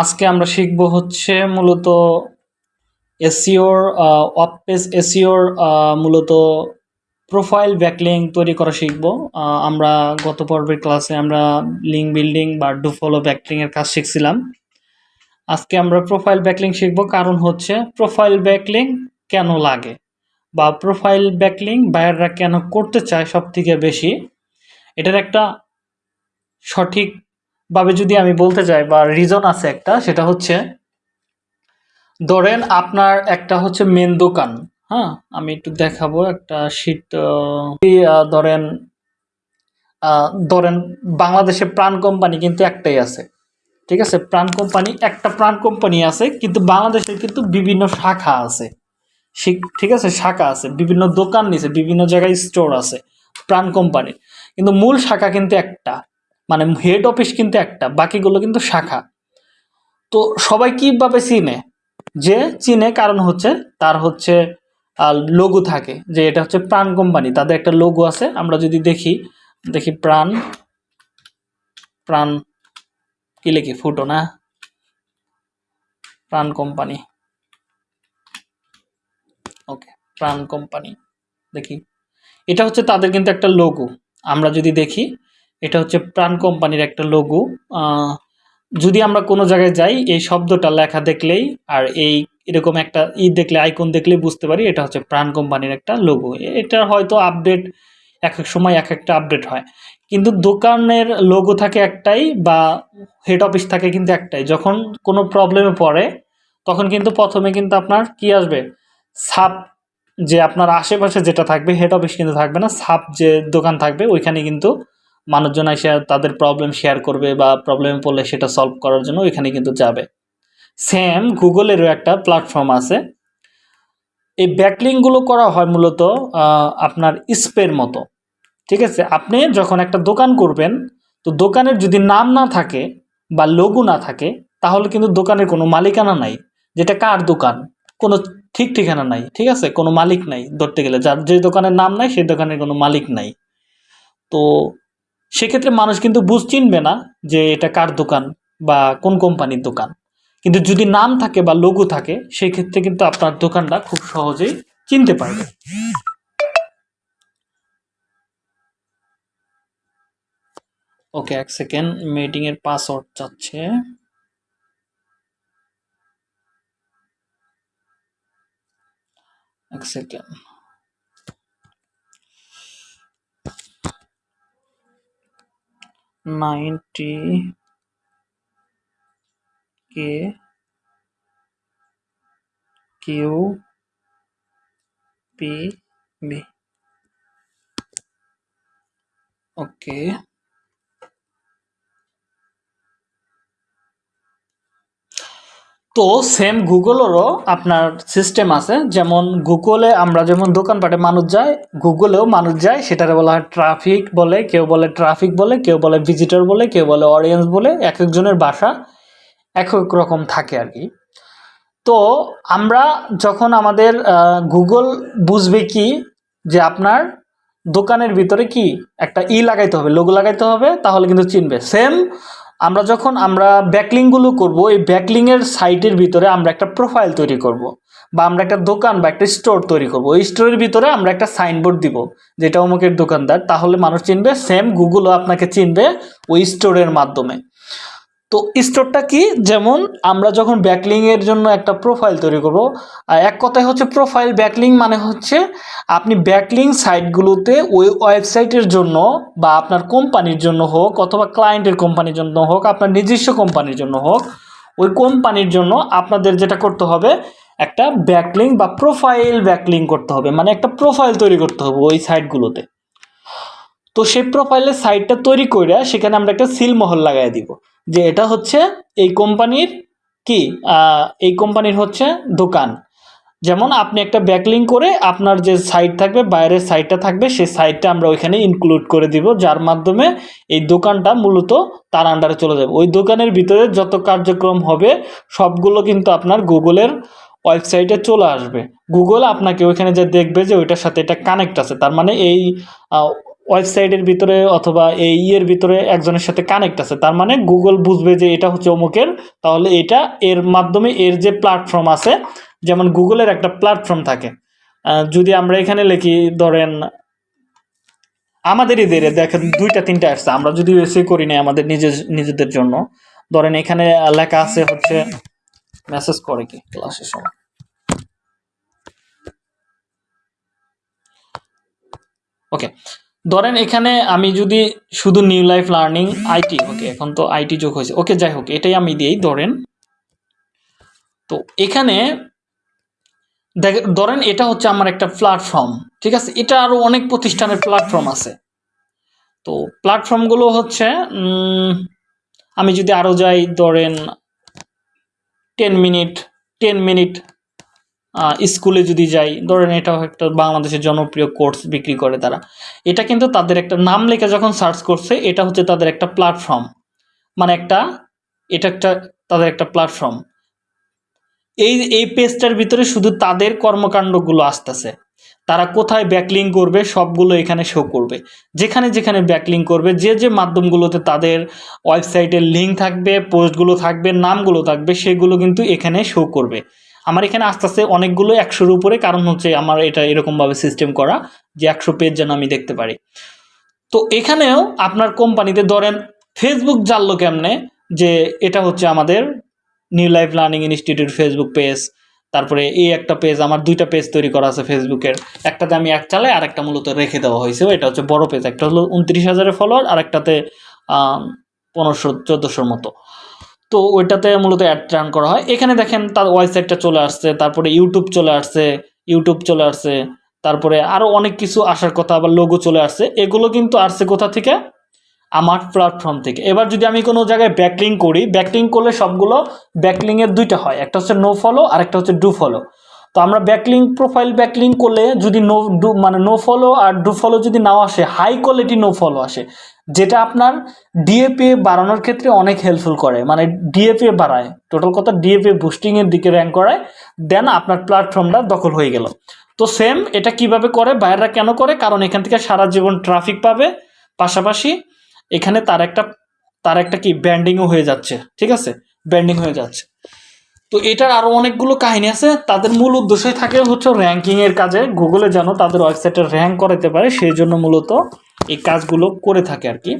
আজকে আমরা শিখব হচ্ছে মূলত এসিওর অফ পেজ এসিওর মূলত প্রোফাইল ব্যাকলিং তৈরি করা শিখব। আমরা গত পর্বের ক্লাসে আমরা লিঙ্ক বিল্ডিং বা ডু ফলো ব্যাকলিং এর কাজ শিখছিলাম। আজকে আমরা প্রোফাইল ব্যাকলিং শিখব, কারণ হচ্ছে প্রোফাইল ব্যাকলিং কেন লাগে বা প্রোফাইল ব্যাকলিং বায়াররা কেন করতে চায় সব থেকে বেশি? এটার একটা সঠিকভাবে যদি আমি বলতে চাই বা রিজন আছে একটা, সেটা হচ্ছে ধরেন আপনার একটা হচ্ছে মেন দোকান হ্যাঁ? আমি একটু দেখাবো একটা শীত ধরেন ধরেন বাংলাদেশে প্রাণ কোম্পানি কিন্তু একটাই আছে, ঠিক আছে? প্রাণ কোম্পানি একটা প্রাণ কোম্পানি আছে, কিন্তু বাংলাদেশে কিন্তু বিভিন্ন শাখা আছে ঠিক আছে? শাখা আছে, বিভিন্ন দোকান নিছে, বিভিন্ন জায়গায় স্টোর আছে প্রাণ কোম্পানি কিন্তু মূল শাখা কিন্তু একটা। মানে হেড অফিস কিন্তু একটা, বাকিগুলো কিন্তু শাখা। তো সবাই কীভাবে চিনে? যে চিনে কারণ হচ্ছে তার হচ্ছে লোগো থাকে, যে এটা হচ্ছে প্রাণ কোম্পানি তাদের একটা লোগো আছে, আমরা যদি দেখি দেখি প্রাণ প্রাণ, কি লিখি, ফুটো না? প্রাণ কোম্পানি ওকে প্রাণ কোম্পানি দেখি। এটা হচ্ছে তাদের কিন্তু একটা লোগো আমরা যদি দেখি এটা হচ্ছে প্রাণ কোম্পানির একটা লোগো যদি আমরা কোনো জায়গায় যাই, এই শব্দটা লেখা দেখলেই আর এই এরকম একটা ই দেখলে আইকন দেখলেই বুঝতে পারি এটা হচ্ছে প্রাণ কোম্পানির একটা লোগো এটা হয়তো আপডেট এক এক সময় এক একটা আপডেট হয়। কিন্তু দোকানের লোগো থাকে একটাই বা হেড অফিস থাকে কিন্তু একটাই। যখন কোনো প্রবলেমে পড়ে, তখন কিন্তু প্রথমে কিন্তু আপনার কি আসবে? সাপ যে আপনার আশেপাশে যেটা থাকবে হেড অফিস কিন্তু থাকবে না সাপ যে দোকান থাকবে, ওইখানে কিন্তু মানুষজন এসে তাদের প্রবলেম শেয়ার করবে বা প্রবলেমে পড়লে সেটা সলভ করার জন্য ওইখানে কিন্তু যাবে। সেম গুগলেরও একটা প্ল্যাটফর্ম আছে। এই ব্যাকলিংগুলো করা হয় মূলত আপনার স্পের মতো। ঠিক আছে? আপনি যখন একটা দোকান করবেন, তো দোকানের যদি নাম না থাকে বা লোগো না থাকে, তাহলে কিন্তু দোকানের কোনো মালিকানা নাই। যেটা কার দোকান? কোনো ঠিক ঠিকানা নাই। ঠিক আছে? কোনো মালিক নাই ধরতে গেলে। যার যে দোকানের নাম নাই, সেই দোকানের কোনো মালিক নাই। তো সেক্ষেত্রে মানুষ কিন্তু বুঝ চিনবে না যে এটা কার দোকান বা কোন কোম্পানির দোকান। কিন্তু যদি নাম থাকে বা লোগো থাকে সেই ক্ষেত্রে কিন্তু আপনার দোকানটা খুব সহজেই চিনতে পারবে। ওকে, এক সেকেন্ড মিটিং এর পাসওয়ার্ড চাচ্ছে। এক second. Ninety K Q P B okay তো সেম গুগলেরও আপনার সিস্টেম আছে। যেমন গুগলে আমরা যেমন দোকানপাটে মানুষ যায় গুগলেও মানুষ যায়, সেটারে বলা হয় ট্রাফিক বলে, কেউ বলে ট্রাফিক বলে, কেউ বলে ভিজিটর বলে, কেউ বলে অডিয়েন্স বলে এক একজনের বাসা এক এক রকম থাকে আর কি তো আমরা যখন আমাদের গুগল বুঝবে কি যে আপনার দোকানের ভিতরে কি একটা ই লাগাইতে হবে লোগো লাগাইতে হবে, তাহলে কিন্তু চিনবে। সেম আমরা যখন আমরা ব্যাকলিংগুলো করব, এই ব্যাকলিংয়ের সাইটের ভিতরে আমরা একটা প্রোফাইল তৈরি করব। বা আমরা একটা দোকান বা একটা স্টোর তৈরি করব ওই স্টোরের ভিতরে আমরা একটা সাইনবোর্ড দিব, যেটা অমুকের দোকানদার তাহলে মানুষ চিনবে সেম গুগলও আপনাকে চিনবে ওই স্টোরের মাধ্যমে তো স্টোরটা কি? যেমন আমরা যখন ব্যাকলিংয়ের জন্য একটা প্রোফাইল তৈরি করব এক কথায় হচ্ছে প্রোফাইল ব্যাকলিং মানে হচ্ছে আপনি ব্যাকলিং সাইটগুলোতে ওই ওয়েবসাইটের জন্য বা আপনার কোম্পানির জন্য হোক অথবা ক্লায়েন্টের কোম্পানির জন্য হোক, আপনার নিজস্ব কোম্পানির জন্য হোক, ওই কোম্পানির জন্য আপনাদের যেটা করতে হবে, একটা ব্যাকলিং বা প্রোফাইল ব্যাকলিং করতে হবে। মানে একটা প্রোফাইল তৈরি করতে হবে ওই সাইটগুলোতে তো সেই প্রোফাইলের সাইটটা তৈরি করে সেখানে আমরা একটা সিলমোহর লাগাই দিব, যে এটা হচ্ছে এই কোম্পানির কি এই কোম্পানির হচ্ছে দোকান। যেমন আপনি একটা ব্যাকলিং করে আপনার যে সাইট থাকবে, বাইরের সাইটটা থাকবে, সেই সাইটটা আমরা ওইখানে ইনক্লুড করে দিব, যার মাধ্যমে এই দোকানটা মূলত তার আন্ডারে চলে যাবে। ওই দোকানের ভিতরে যত কার্যক্রম হবে, সবগুলো কিন্তু আপনার গুগলের ওয়েবসাইটে চলে আসবে। গুগল আপনাকে ওইখানে যে দেখবে যে ওইটার সাথে এটা কানেক্ট আছে, তার মানে এই ওয়েবসাইটের ভিতরে অথবা এই ইয়ের ভিতরে একজনের সাথে কানেক্ট আছে। তার মানে গুগল বুঝবে যে এটা হচ্ছে অমুকের, তাহলে এটা এর মাধ্যমে এর যে প্ল্যাটফর্ম আছে, যেমন গুগলের একটা প্ল্যাটফর্ম থাকে। যদি আমরা এখানে লিখি, ধরেন আমাদের এদের দেখেন দুইটা, তিনটা আসছে আমরা যদি এসে করি না আমাদের নিজের, নিজেদের জন্য। ধরেন এখানে লেখা আছে হচ্ছে মেসেজ করে কি ক্লাসের সময়? ওকে ধরেন এখানে আমি যদি শুধু new life learning IT okay, এখন তো আইটি যোগ হয়েছে। ওকে, যাই হোক, এটাই আমি দিই, ধরেন। তো এখানে ধরেন এটা হচ্ছে আমার একটা প্ল্যাটফর্ম ঠিক আছে? এটা আরও অনেক প্রতিষ্ঠানের প্ল্যাটফর্ম আছে। তো প্ল্যাটফর্মগুলো হচ্ছে আমি যদি আরও যাই, ধরেন টেন মিনিট টেন মিনিট স্কুলে যদি যাই, ধরেন এটাও একটা বাংলাদেশের জনপ্রিয় কোর্স বিক্রি করে তারা। এটা কিন্তু তাদের একটা নাম লেখা যখন সার্চ করছে, এটা হচ্ছে তাদের একটা প্ল্যাটফর্ম। মানে একটা, এটা একটা তাদের একটা প্ল্যাটফর্ম। এই এই পেজটার ভিতরে শুধু তাদের কর্মকাণ্ডগুলো আসতেছে। তারা কোথায় ব্যাকলিং করবে, সবগুলো এখানে শো করবে। যেখানে যেখানে ব্যাকলিং করবে, যে যে মাধ্যমগুলোতে তাদের ওয়েবসাইটের লিঙ্ক থাকবে, পোস্টগুলো থাকবে, নামগুলো থাকবে, সেগুলো কিন্তু এখানে শো করবে। আমার এখানে আস্তে আস্তে অনেকগুলো একশোর উপরে, কারণ হচ্ছে আমার এটা এরকমভাবে সিস্টেম করা যে একশো পেজ যেন আমি দেখতে পারি। তো এখানেও আপনার কোম্পানিতে ধরেন ফেসবুক জানলো কেমনে? যে এটা হচ্ছে আমাদের new life learning institute Facebook page তারপরে এই একটা পেজ আমার দুইটা পেজ তৈরি করা আছে ফেসবুকের একটাতে আমি এক চালাই আর একটা মূলত রেখে দেওয়া হয়েছে। এটা হচ্ছে বড় পেজ একটা হলো উনত্রিশ হাজারের ফলোয়ার আর একটাতে পনেরোশো, চোদ্দোশোর মতো। তো ওইটাতে মূলত অ্যাড রান করা হয়। এখানে দেখেন তার ওয়েবসাইটটা চলে আসছে, তারপরে ইউটিউব চলে আসছে ইউটিউব চলে আসছে, তারপরে আরও অনেক কিছু আসার কথা, আবার লোগো চলে আসছে। এগুলো কিন্তু আসছে কোথা থেকে? আমার প্ল্যাটফর্ম থেকে। এবার যদি আমি কোনো জায়গায় ব্যাকলিং করি ব্যাকলিং করলে সবগুলো ব্যাকলিংয়ের দুইটা হয়। একটা হচ্ছে নো ফলো আর একটা হচ্ছে ডু ফলো তো আমরা ব্যাকলিং প্রোফাইল ব্যাকলিং করলে যদি নো ডু মানে নো ফলো আর ডু ফলো যদি নাও আসে হাই কোয়ালিটি নো ফলো আসে, যেটা আপনার ডিএপি বাড়ানোর ক্ষেত্রে অনেক হেল্পফুল করে। মানে ডিএপি বাড়ায় টোটাল কথা ডিএপি বুস্টিংয়ের দিকে র্যাঙ্ক করায় দেন আপনার প্ল্যাটফর্মটা দখল হয়ে গেল। তো সেম এটা কীভাবে করে, বাইরেরা কেন করে? কারণ এখান থেকে সারা জীবন ট্রাফিক পাবে, পাশাপাশি এখানে তার একটা তার একটা কি ব্যান্ডিংও হয়ে যাচ্ছে, ঠিক আছে? ব্যান্ডিং হয়ে যাচ্ছে। তো এটার আরও অনেকগুলো কাহিনী আছে। তাদের মূল উদ্দেশ্যই থাকে হচ্ছে র্যাঙ্কিংয়ের কাজে। গুগলে যেন তাদের ওয়েবসাইটে র্যাঙ্ক করাতে পারে, সেই জন্য মূলত এই কাজগুলো করে থাকে আর কি।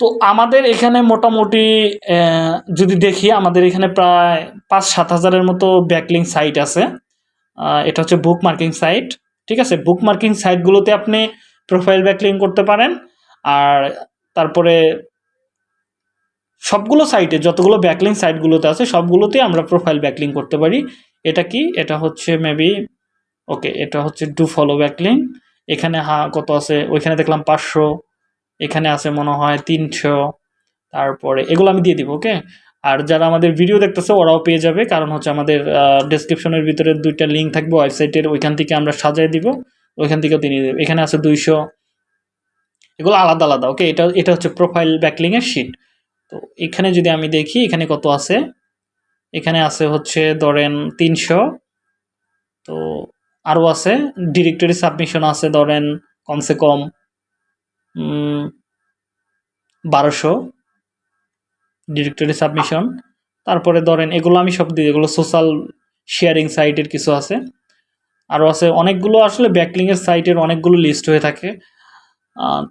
তো আমাদের এখানে মোটামুটি যদি দেখি, আমাদের এখানে প্রায় পাঁচ সাত হাজারের মতো ব্যাকলিং সাইট আছে। এটা হচ্ছে বুক মার্কিং সাইট ঠিক আছে? বুক মার্কিং সাইটগুলোতে আপনি প্রোফাইল ব্যাকলিং করতে পারেন। আর তারপরে সবগুলো সাইটে যতগুলো ব্যাকলিং সাইটগুলোতে আছে সবগুলোতে আমরা প্রোফাইল ব্যাকলিং করতে পারি। এটা কি? এটা হচ্ছে মেবি ওকে এটা হচ্ছে ডু ফলো ব্যাকলিং এখানে, হা, কত আছে? ওইখানে দেখলাম পাঁচশো। এখানে আছে মনে হয় তিনশো। তারপরে এগুলো আমি দিয়ে দিব ওকে আর যারা আমাদের ভিডিও দেখতেছে, ওরাও পেয়ে যাবে। কারণ হচ্ছে আমাদের ডেসক্রিপশনের ভিতরে দুইটা লিঙ্ক থাকবে ওয়েবসাইটের ওইখান থেকে আমরা সাজাই দিব। ওইখান থেকেও তিনি দেবে। এখানে আছে দুইশো। এগুলো আলাদা আলাদা ওকে এটা এটা হচ্ছে প্রোফাইল ব্যাকলিংয়ের শিট তো এখানে যদি আমি দেখি, এখানে কত আছে? এখানে আছে হচ্ছে, ধরেন তিনশো। তো আরও আছে, ডিরেক্টরি সাবমিশন আছে, ধরেন কমসে কম বারোশো ডিরেক্টরি সাবমিশন। তারপরে ধরেন এগুলো আমি সব দিই, এগুলো সোশ্যাল শেয়ারিং সাইটের কিছু আছে। আরও আছে, অনেকগুলো আসলে ব্যাকলিংয়ের সাইটের অনেকগুলো লিস্ট হয়ে থাকে।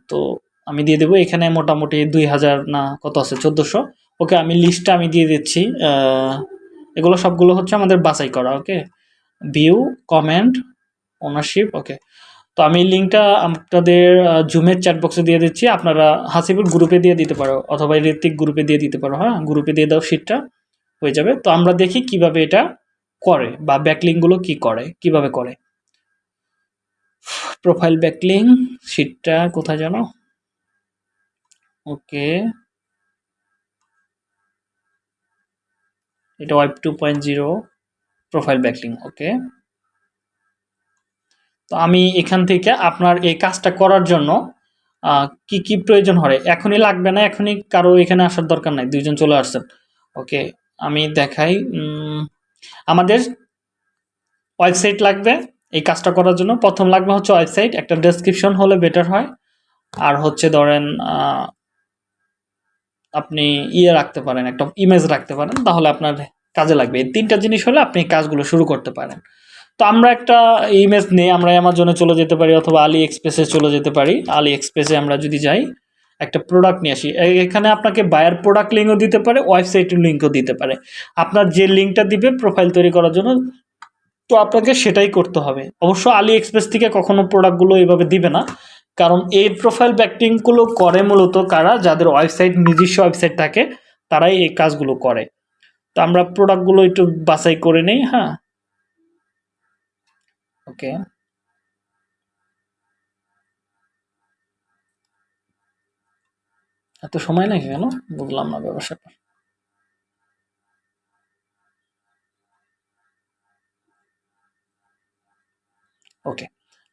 তো আমি দিয়ে দেবো। এখানে মোটামুটি দুই হাজার না, কত আছে? চোদ্দোশো। ওকে, আমি লিস্টটা আমি দিয়ে দিচ্ছি। এগুলো সবগুলো হচ্ছে আমাদের বাছাই করা, okay? View comment ownership okay? তো আমি লিঙ্কটা আপনাদের জুমের চ্যাট বক্সে দিয়ে দিচ্ছি। আপনারা হাসিবুর গ্রুপে দিয়ে দিতে পারো, অথবা ঋত্বিক গ্রুপে দিয়ে দিতে পারো হ্যাঁ? গ্রুপে দিয়ে দাও শিটটা হয়ে যাবে। তো আমরা দেখি কীভাবে এটা করে, বা ব্যাকলিংগুলো কি করে, কীভাবে করে। প্রোফাইল ব্যাকলিং শিটটা কোথায় জানো? ওকে। এটা web two point zero profile backlink okay. তো আমি এখান থেকে আপনার এই কাজটা করার জন্য কি কি প্রয়োজন হয়? এখনই লাগবে না, এখনই কারও এখানে আসার দরকার নাই, দুইজন চলে আসছেন, ওকে। আমি দেখাই আমাদের ওয়েবসাইট লাগবে এই কাজটা করার জন্য। প্রথম লাগবে হচ্ছে ওয়েবসাইট একটা ডেসক্রিপশন হলে বেটার হয়। আর হচ্ছে ধরেন আপনি ইয়ে রাখতে পারেন, একটা ইমেজ রাখতে পারেন, তাহলে আপনার কাজে লাগবে। এই তিনটা জিনিস হলে আপনি কাজগুলো শুরু করতে পারেন। তো আমরা একটা ইমেজ নিয়ে আমরা অ্যামাজনে চলে যেতে পারি অথবা আলি এক্সপ্রেসে চলে যেতে পারি। আলি এক্সপ্রেসে আমরা যদি যাই, একটা প্রোডাক্ট নিয়ে আসি। এখানে আপনাকে বায়ার প্রোডাক্ট লিঙ্কও দিতে পারে ওয়েবসাইটের লিঙ্কও দিতে পারে। আপনার যে লিঙ্কটা দিবে প্রোফাইল তৈরি করার জন্য, তো আপনাকে সেটাই করতে হবে। অবশ্য আলি এক্সপ্রেস থেকে কখনো প্রোডাক্টগুলো এইভাবে দিবে না। কারণ এই প্রোফাইল ব্যাকটিংগুলো করে মূলত কারা? যাদের ওয়েবসাইট নিজস্ব ওয়েবসাইট থাকে, তারাই এই কাজগুলো করে। তো আমরা প্রোডাক্টগুলো একটু বাছাই করে নেই হ্যাঁ? ওকে এত সময় নাকি কেন? বুঝলাম না ব্যবসাটা ওকে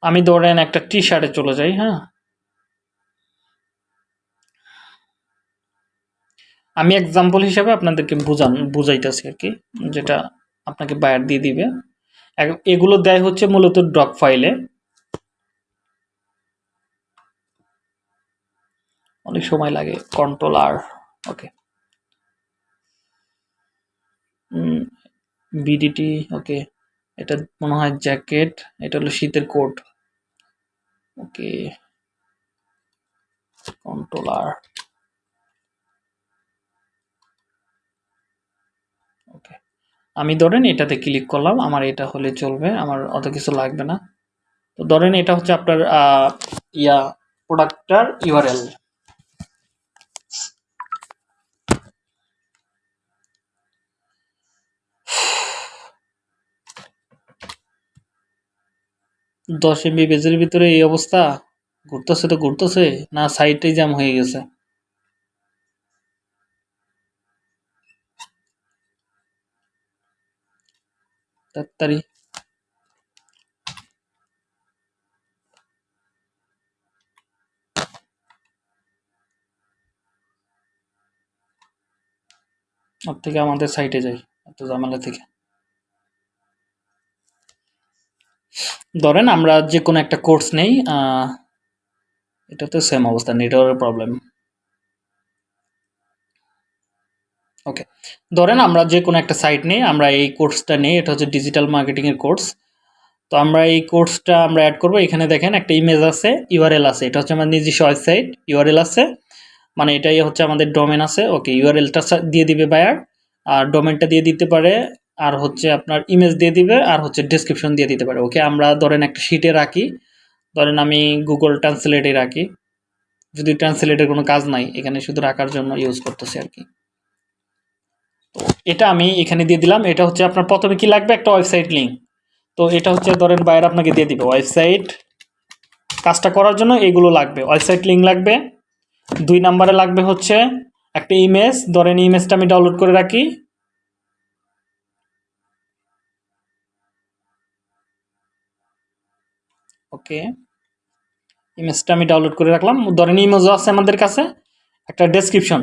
আমি ধরেন একটা টি শার্টে চলে যাই হ্যাঁ? আমি এক্সাম্পল হিসাবে আপনাদেরকে বুঝান, বুঝাইতেছি আর কি, যেটা আপনাকে বায়ার দিয়ে দিবে। এগুলো দেয় হচ্ছে মূলত ডক ফাইলে অনেক সময় লাগে কন্ট্রোল আর ওকে বিডিটি ওকে এটা মনে হয় জ্যাকেট এটা হলো শীতের কোট ওকে কন্ট্রোল আর ওকে আমি ধরেন এটাতে ক্লিক করলাম, আমার এটা হলে চলবে, আমার অত কিছু লাগবে না। তো ধরেন এটা হচ্ছে আপনার ইয়া প্রোডাক্টটার ইউআরএল দশ এমবি পেজের ভিতরে এই অবস্থা? ঘুরতেছে তো ঘুরতেছে, না সাইটটাই জ্যাম হয়ে গেছে? তাড়াতাড়ি। ওর থেকে আমাদের সাইটে যাই, এত ঝামেলা থেকে। ধরেন আমরা যে কোনো একটা কোর্স নেই এটা তো সেম অবস্থা, নেটওয়ার্কের প্রবলেম ওকে ধরেন আমরা যে কোনো একটা সাইট নিই, আমরা এই কোর্সটা নিই, এটা হচ্ছে ডিজিটাল মার্কেটিংয়ের কোর্স তো আমরা এই কোর্সটা আমরা অ্যাড করব, এখানে দেখেন একটা ইমেজ আছে ইউআরএল আছে, এটা হচ্ছে আমার নিজস্ব ওয়েবসাইট ইউআরএল আছে। মানে এটাই হচ্ছে আমাদের ডোমেন আছে। ওকে ইউআরএলটা দিয়ে দিবে বায়ার আর ডোমেনটা দিয়ে দিতে পারে আর হচ্ছে আপনার ইমেজ দিয়ে দিবে আর হচ্ছে ডেসক্রিপশন দিয়ে দিতে পারে। ওকে আমরা ধরেন একটা শিটে রাখি। ধরেন আমি গুগল ট্রান্সলেটে রাখি। যদি ট্রান্সলেটের কোনো কাজ নাই, এখানে শুধু রাখার জন্য ইউজ করতেছি আর কি। তো এটা আমি এখানে দিয়ে দিলাম। এটা হচ্ছে আপনার প্রথমে কি লাগবে? একটা ওয়েবসাইট লিঙ্ক তো এটা হচ্ছে ধরেন বাইরে আপনাকে দিয়ে দিবে। ওয়েবসাইট কাজটা করার জন্য এগুলো লাগবে। ওয়েবসাইট লিঙ্ক লাগবে। দুই নাম্বারে লাগবে হচ্ছে একটা ইমেজ ধরেন ইমেজটা আমি ডাউনলোড করে রাখি। ওকে ইমেজটা আমি ডাউনলোড করে রাখলাম। ধরেন ইমেজও আছে আমাদের কাছে, একটা ডেসক্রিপশন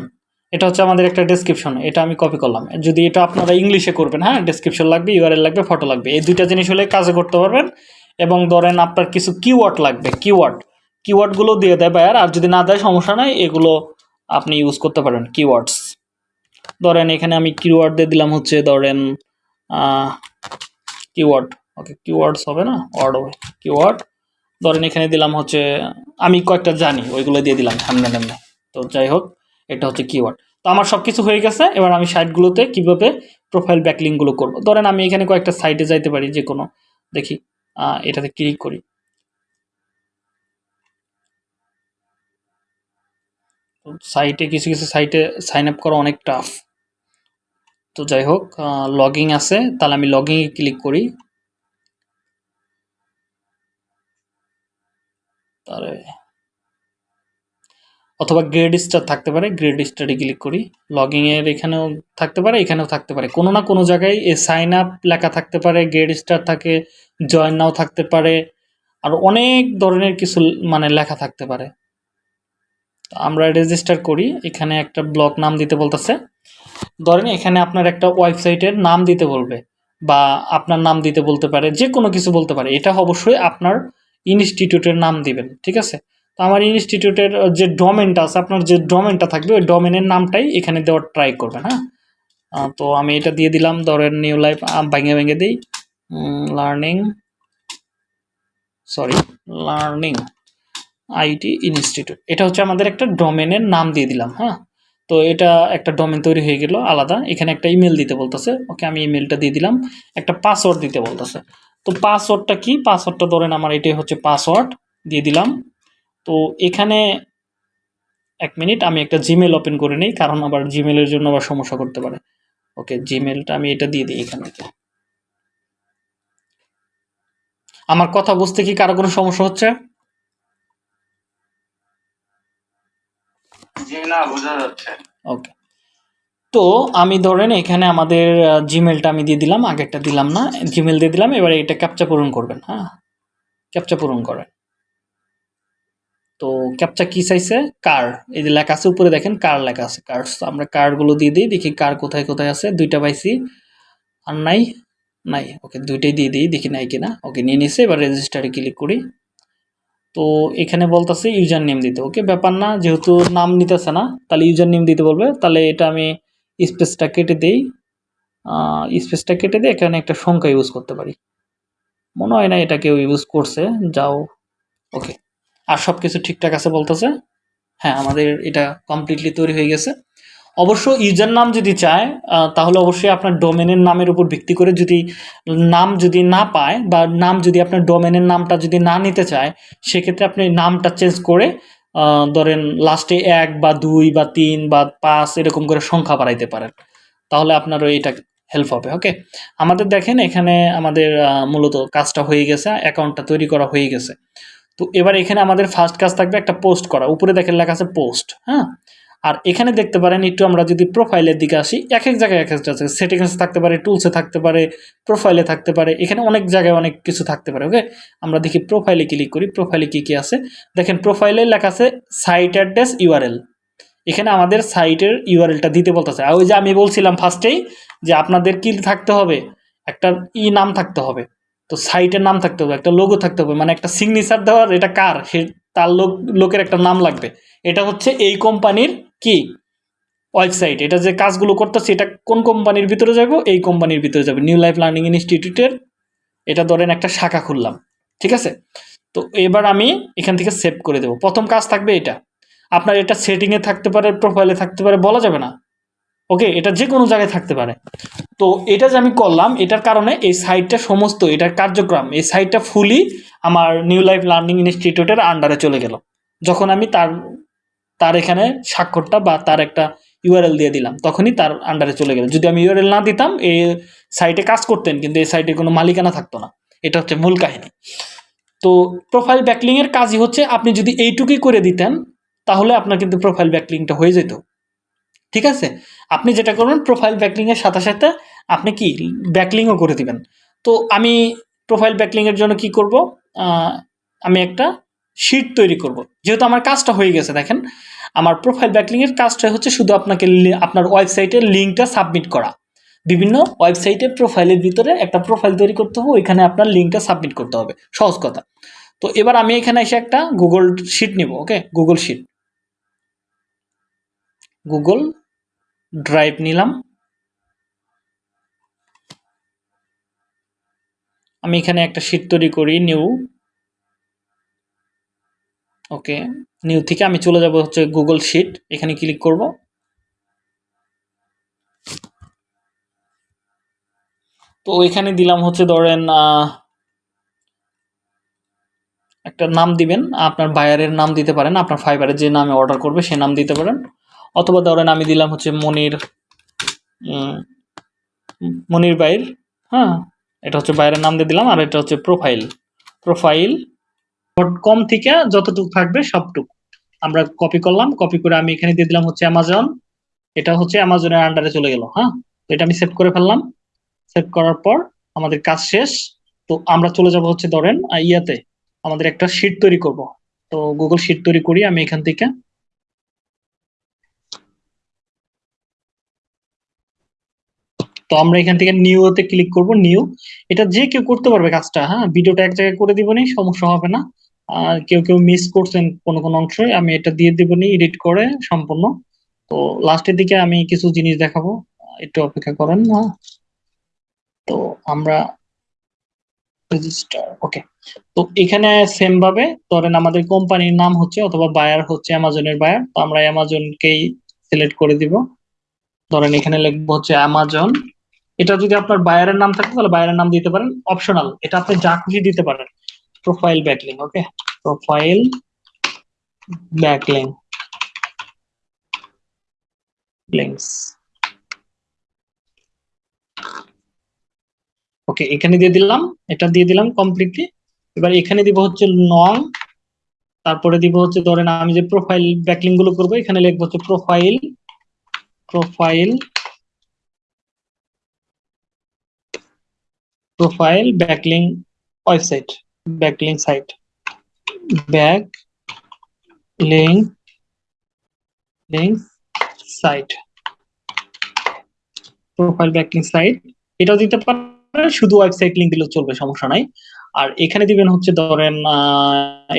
এটা হচ্ছে আমাদের একটা ডেসক্রিপশন এটা আমি কপি করলাম। যদি এটা আপনারা ইংলিশে করবেন হ্যাঁ ডেসক্রিপশন লাগবে ইউআরএল লাগবে ফটো লাগবে। এই দুইটা জিনিস হলে কাজে করতে পারবেন। এবং ধরেন আপনার কিছু কিওয়ার্ড লাগবে কিওয়ার্ড কিওয়ার্ডগুলো দিয়ে দেয় বায়ার আর যদি না দেয় সমস্যা নাই, এগুলো আপনি ইউজ করতে পারেন কিওয়ার্ডস ধরেন এখানে আমি কিওয়ার্ড দিয়ে দিলাম হচ্ছে, ধরেন কিওয়ার্ড ওকে কিওয়ার্ডস হবে না? ওয়ার্ড হবে। কিওয়ার্ড ধরেন এখানে দিলাম হচ্ছে, আমি কয়েকটা জানি, ওইগুলো দিয়ে দিলাম, সামনে সামনে। তো যাই হোক, এটা হচ্ছে কিওয়ার্ড তো আমার সব কিছু হয়ে গেছে, এবার আমি সাইটগুলোতে কীভাবে প্রোফাইল ব্যাকলিংগুলো করব? ধরেন আমি এখানে কয়েকটা সাইটে যাইতে পারি, যে কোনো, দেখি এটাতে ক্লিক করি। সাইটে কিছু কিছু সাইটে সাইন আপ করা অনেক টাফ তো যাই হোক লগিং আছে, তাহলে আমি লগিংয়ে ক্লিক করি। তাহলে অথবা গ্রেড স্টার থাকতে পারে গ্রেড স্টারে ক্লিক করি। লগিং এর এখানেও থাকতে পারে, এখানেও থাকতে পারে। কোনো না কোনো জায়গায় এ সাইন আপ লেখা থাকতে পারে গ্রেড স্টার থাকে জয়েন নাও থাকতে পারে, আর অনেক ধরনের কিছু মানে লেখা থাকতে পারে। আমরা রেজিস্টার করি, এখানে একটা ব্লগ নাম দিতে বলতেছে। ধরেন এখানে আপনার একটা ওয়েবসাইটের নাম দিতে বলবে, বা আপনার নাম দিতে বলতে পারে যে কোনো কিছু বলতে পারে। এটা অবশ্যই আপনার ইনস্টিটিউটের নাম দিবেন, ঠিক আছে? তো আমার ইনস্টিটিউটের যে ডোমেনটা আছে, আপনার যে ডোমেনটা থাকবে, ওই ডোমেনের নামটাই এখানে দেওয়ার ট্রাই করবেন হ্যাঁ? তো আমি এটা দিয়ে দিলাম, ধরেন নিউ লাইফ ভেঙে ভেঙে দিই। Learning sorry learning IT institute এটা হচ্ছে আমাদের একটা ডোমেনের নাম দিয়ে দিলাম হ্যাঁ? তো এটা একটা ডোমেন তৈরি হয়ে গেল, আলাদা। এখানে একটা ইমেল দিতে বলতেছে, ওকে, আমি ইমেলটা দিয়ে দিলাম, একটা পাসওয়ার্ড দিতে বলতেছে। তো পাসওয়ার্ডটা কি? পাসওয়ার্ডটা ধরেন আমার এটাই হচ্ছে পাসওয়ার্ড দিয়ে দিলাম। তো এখানে এক মিনিট আমি একটা জিমেল ওপেন করে নিই কারণ আবার জিমেলের জন্য আবার সমস্যা করতে পারে। ওকে জিমেলটা আমি এটা দিয়ে দিই এখান আমার কথা বুঝতে কি কারও কোনো সমস্যা হচ্ছে? জি না বোঝা যাচ্ছে। ওকে। তো আমি ধরেন এখানে আমাদের জিমেলটা আমি দিয়ে দিলাম, আগেরটা দিলাম না জিমেল দিয়ে দিলাম, এবারে এটা ক্যাপচা পূরণ করবেন হ্যাঁ? ক্যাপচা পূরণ করেন। তো ক্যাপচা কি চাইছে কার এই যে লেখা আছে উপরে দেখেন কার লেখা আছে কার আমরা কারগুলো দিয়ে দিই, দেখি কার কোথায় কোথায় আছে, দুইটা পাইছি, আর নাই? নাই ওকে দুইটাই দিয়ে দিই, দেখি নাই কিনা ওকে নিয়ে নিছে, এবার রেজিস্টারে ক্লিক করি। তো এখানে বলতেছে ইউজার নেম দিতে ওকে ব্যাপার না, যেহেতু নাম নিতেছে না, তাহলে ইউজার নেম দিতে বলবে, তাহলে এটা আমি স্পেসটা কেটে দেই। স্পেসটা কেটে দিয়ে এখানে একটা সংখ্যা ইউজ করতে পারি। মনে হয় না এটা কেউ ইউজ করছে। যাও ওকে আর সব কিছু ঠিকঠাক আছে বলতেছে? হ্যাঁ আমাদের এটা কমপ্লিটলি তৈরি হয়ে গেছে। অবশ্য ইউজার নাম যদি চায় তাহলে অবশ্যই আপনার ডোমেনের নামের উপর ভিত্তি করে যদি নাম যদি না পায় বা নাম যদি আপনার ডোমেনের নামটা যদি না নিতে চায়, সেক্ষেত্রে আপনি নামটা চেঞ্জ করে ধরেন লাস্টে এক বা দুই বা তিন বা পাঁচ এরকম করে সংখ্যা বাড়াইতে পারেন। তাহলে আপনারও এটা হেল্প হবে ওকে আমাদের দেখেন এখানে আমাদের মূলত কাজটা হয়ে গেছে অ্যাকাউন্টটা তৈরি করা হয়ে গেছে। তো এবার এখানে আমাদের ফার্স্ট কাজ থাকবে একটা পোস্ট করা। উপরে দেখেন লেখা আছে পোস্ট হ্যাঁ? আর এখানে দেখতে পারেন, একটু আমরা যদি প্রোফাইলের দিকে আসি এক এক জায়গায় এক একটা আছে। সেটিংসে থাকতে পারে টুলসে থাকতে পারে প্রোফাইলে থাকতে পারে, এখানে অনেক জায়গায় অনেক কিছু থাকতে পারে ওকে আমরা দেখি প্রোফাইলে ক্লিক করি প্রোফাইলে কী কী আছে? দেখেন প্রোফাইলে লেখা আছে সাইট অ্যাড্রেস ইউআরএল এখানে আমাদের সাইটের ইউআরএলটা দিতে বলতেছে। আর ওই যে আমি বলছিলাম ফার্স্টেই যে আপনাদের কি থাকতে হবে? একটা ই নাম থাকতে হবে। তো সাইটের নাম থাকতে হবে, একটা লোগো থাকতে হবে। মানে একটা সিগনেচার দেওয়ার এটা কার? সে তার লোক, লোকের একটা নাম লাগবে। এটা হচ্ছে এই কোম্পানির কি? ওয়েবসাইট এটা যে কাজগুলো করতেছে, এটা কোন কোম্পানির ভিতরে যাব? এই কোম্পানির ভিতরে যাবে। নিউ লাইফ লার্নিং ইনস্টিটিউটের এটা ধরেন একটা শাখা খুললাম, ঠিক আছে? তো এবার আমি এখান থেকে সেভ করে দেবো। প্রথম কাজ থাকবে এটা। আপনার এটা সেটিংয়ে থাকতে পারে প্রোফাইলে থাকতে পারে, বলা যাবে না। ওকে, এটা যে কোনো জায়গায় থাকতে পারে। তো এটা যে আমি করলাম, এটার কারণে এই সাইটটা সমস্ত, এটার কার্যক্রম, এই সাইটটা ফুলি আমার নিউ লাইফ লার্নিং ইনস্টিটিউটের আন্ডারে চলে গেল। যখন আমি তার তার এখানে স্বাক্ষরটা বা তার একটা ইউআরএল দিয়ে দিলাম। তখনই তার আন্ডারে চলে গেল। যদি আমি ইউআরএল না দিতাম এই সাইটে কাজ করতেন, কিন্তু এই সাইটে কোনো মালিকানা থাকতো না। এটা হচ্ছে মূল কাহিনী। তো প্রোফাইল ব্যাকলিংয়ের কাজই হচ্ছে, আপনি যদি এইটুকুই করে দিতেন, তাহলে আপনার কিন্তু প্রোফাইল ব্যাকলিংটা হয়ে যেত। ঠিক আছে? আপনি যেটা করবেন প্রোফাইল ব্যাকলিংয়ের সাথে সাথে আপনি কি? ব্যাকলিংও করে দিবেন। তো আমি প্রোফাইল ব্যাকলিংয়ের জন্য কি করব? আমি একটা শিট তৈরি করব। যেহেতু আমার কাজটা হয়ে গেছে, দেখেন। আমার প্রোফাইল ব্যাকলিংয়ের কাজটা হচ্ছে শুধু আপনাকে আপনার ওয়েবসাইটের লিঙ্কটা সাবমিট করা। বিভিন্ন ওয়েবসাইটে প্রোফাইলের ভিতরে একটা প্রোফাইল তৈরি করতে হবে, ওইখানে আপনার লিঙ্কটা সাবমিট করতে হবে। সহজ কথা। তো এবার আমি এখানে এসে একটা গুগল শিট নিব, okay? Google sheet Google drive নিলাম। আমি এখানে একটা শিট তৈরি করি নিউ ওকে, নিউ থেকে আমি চলে যাব হচ্ছে গুগল শিট এখানে ক্লিক করব। তো এখানে দিলাম হচ্ছে ধরেন একটা নাম দিবেন, আপনার বায়ারের নাম দিতে পারেন, আপনার ফাইবারে যে নামে অর্ডার করবে সে নাম দিতে পারেন। অথবা ধরেন আমি দিলাম হচ্ছে মনির মনির বাইর হ্যাঁ এটা হচ্ছে বাইরের নাম দিয়ে দিলাম, আর এটা হচ্ছে প্রোফাইল প্রোফাইল ডট কম থেকে যতটুকু থাকবে সবটুকু। আমরা কপি করলাম কপি করে আমি এখানে দিয়ে দিলাম হচ্ছে অ্যামাজন এটা হচ্ছে অ্যামাজনের আন্ডারে চলে গেল হ্যাঁ? এটা আমি সেভ করে ফেললাম। সেভ করার পর আমাদের কাজ শেষ। তো আমরা চলে যাব হচ্ছে ধরেন ইয়াতে। আমাদের একটা শিট তৈরি করব। তো গুগল শিট তৈরি করি আমি এখান থেকে। তো আমরা এখান থেকে নিউতে ক্লিক করব নিউ এটা যে কেউ করতে পারবে কাজটা হ্যাঁ? ভিডিওটা এক জায়গায় করে দিব নি, সমস্যা হবে না। আর কেউ কেউ মিস করছেন কোনো কোনো অংশ, আমি এটা দিয়ে দেবো নি এডিট করে সম্পূর্ণ। তো লাস্টের দিকে আমি কিছু জিনিস দেখাবো, একটু অপেক্ষা করেন না তো আমরা রেজিস্টার ওকে তো এখানে সেম ভাবে ধরেন আমাদের কোম্পানির নাম হচ্ছে অথবা বায়ার হচ্ছে অ্যামাজনের বায়ার তো আমরা অ্যামাজনকেই সিলেক্ট করে দিব। ধরেন এখানে লিখব হচ্ছে অ্যামাজন। এটা যদি আপনার বায়ারের নাম থাকে তাহলে বায়ারের নাম দিতে পারেন অপশনাল এটা আপনি যা খুশি দিতে পারেন। Profile backlink okay profile backlink links okay এখানে দিয়ে দিলাম, এটা দিয়ে দিলাম কমপ্লিটলি এবার এখানে দিব হচ্ছে নং তারপরে দিব হচ্ছে ধরেন আমি যে প্রোফাইল ব্যাকলিংগুলো করব, এখানে লিখব হচ্ছে profile profile profile backlink website backlink site back link link site profile backlink site এটাও দিতে পারেন, শুধু ওয়েবসাইট লিংক দিলেও চলবে, সমস্যা নাই। আর এখানে দিবেন হচ্ছে ধরেন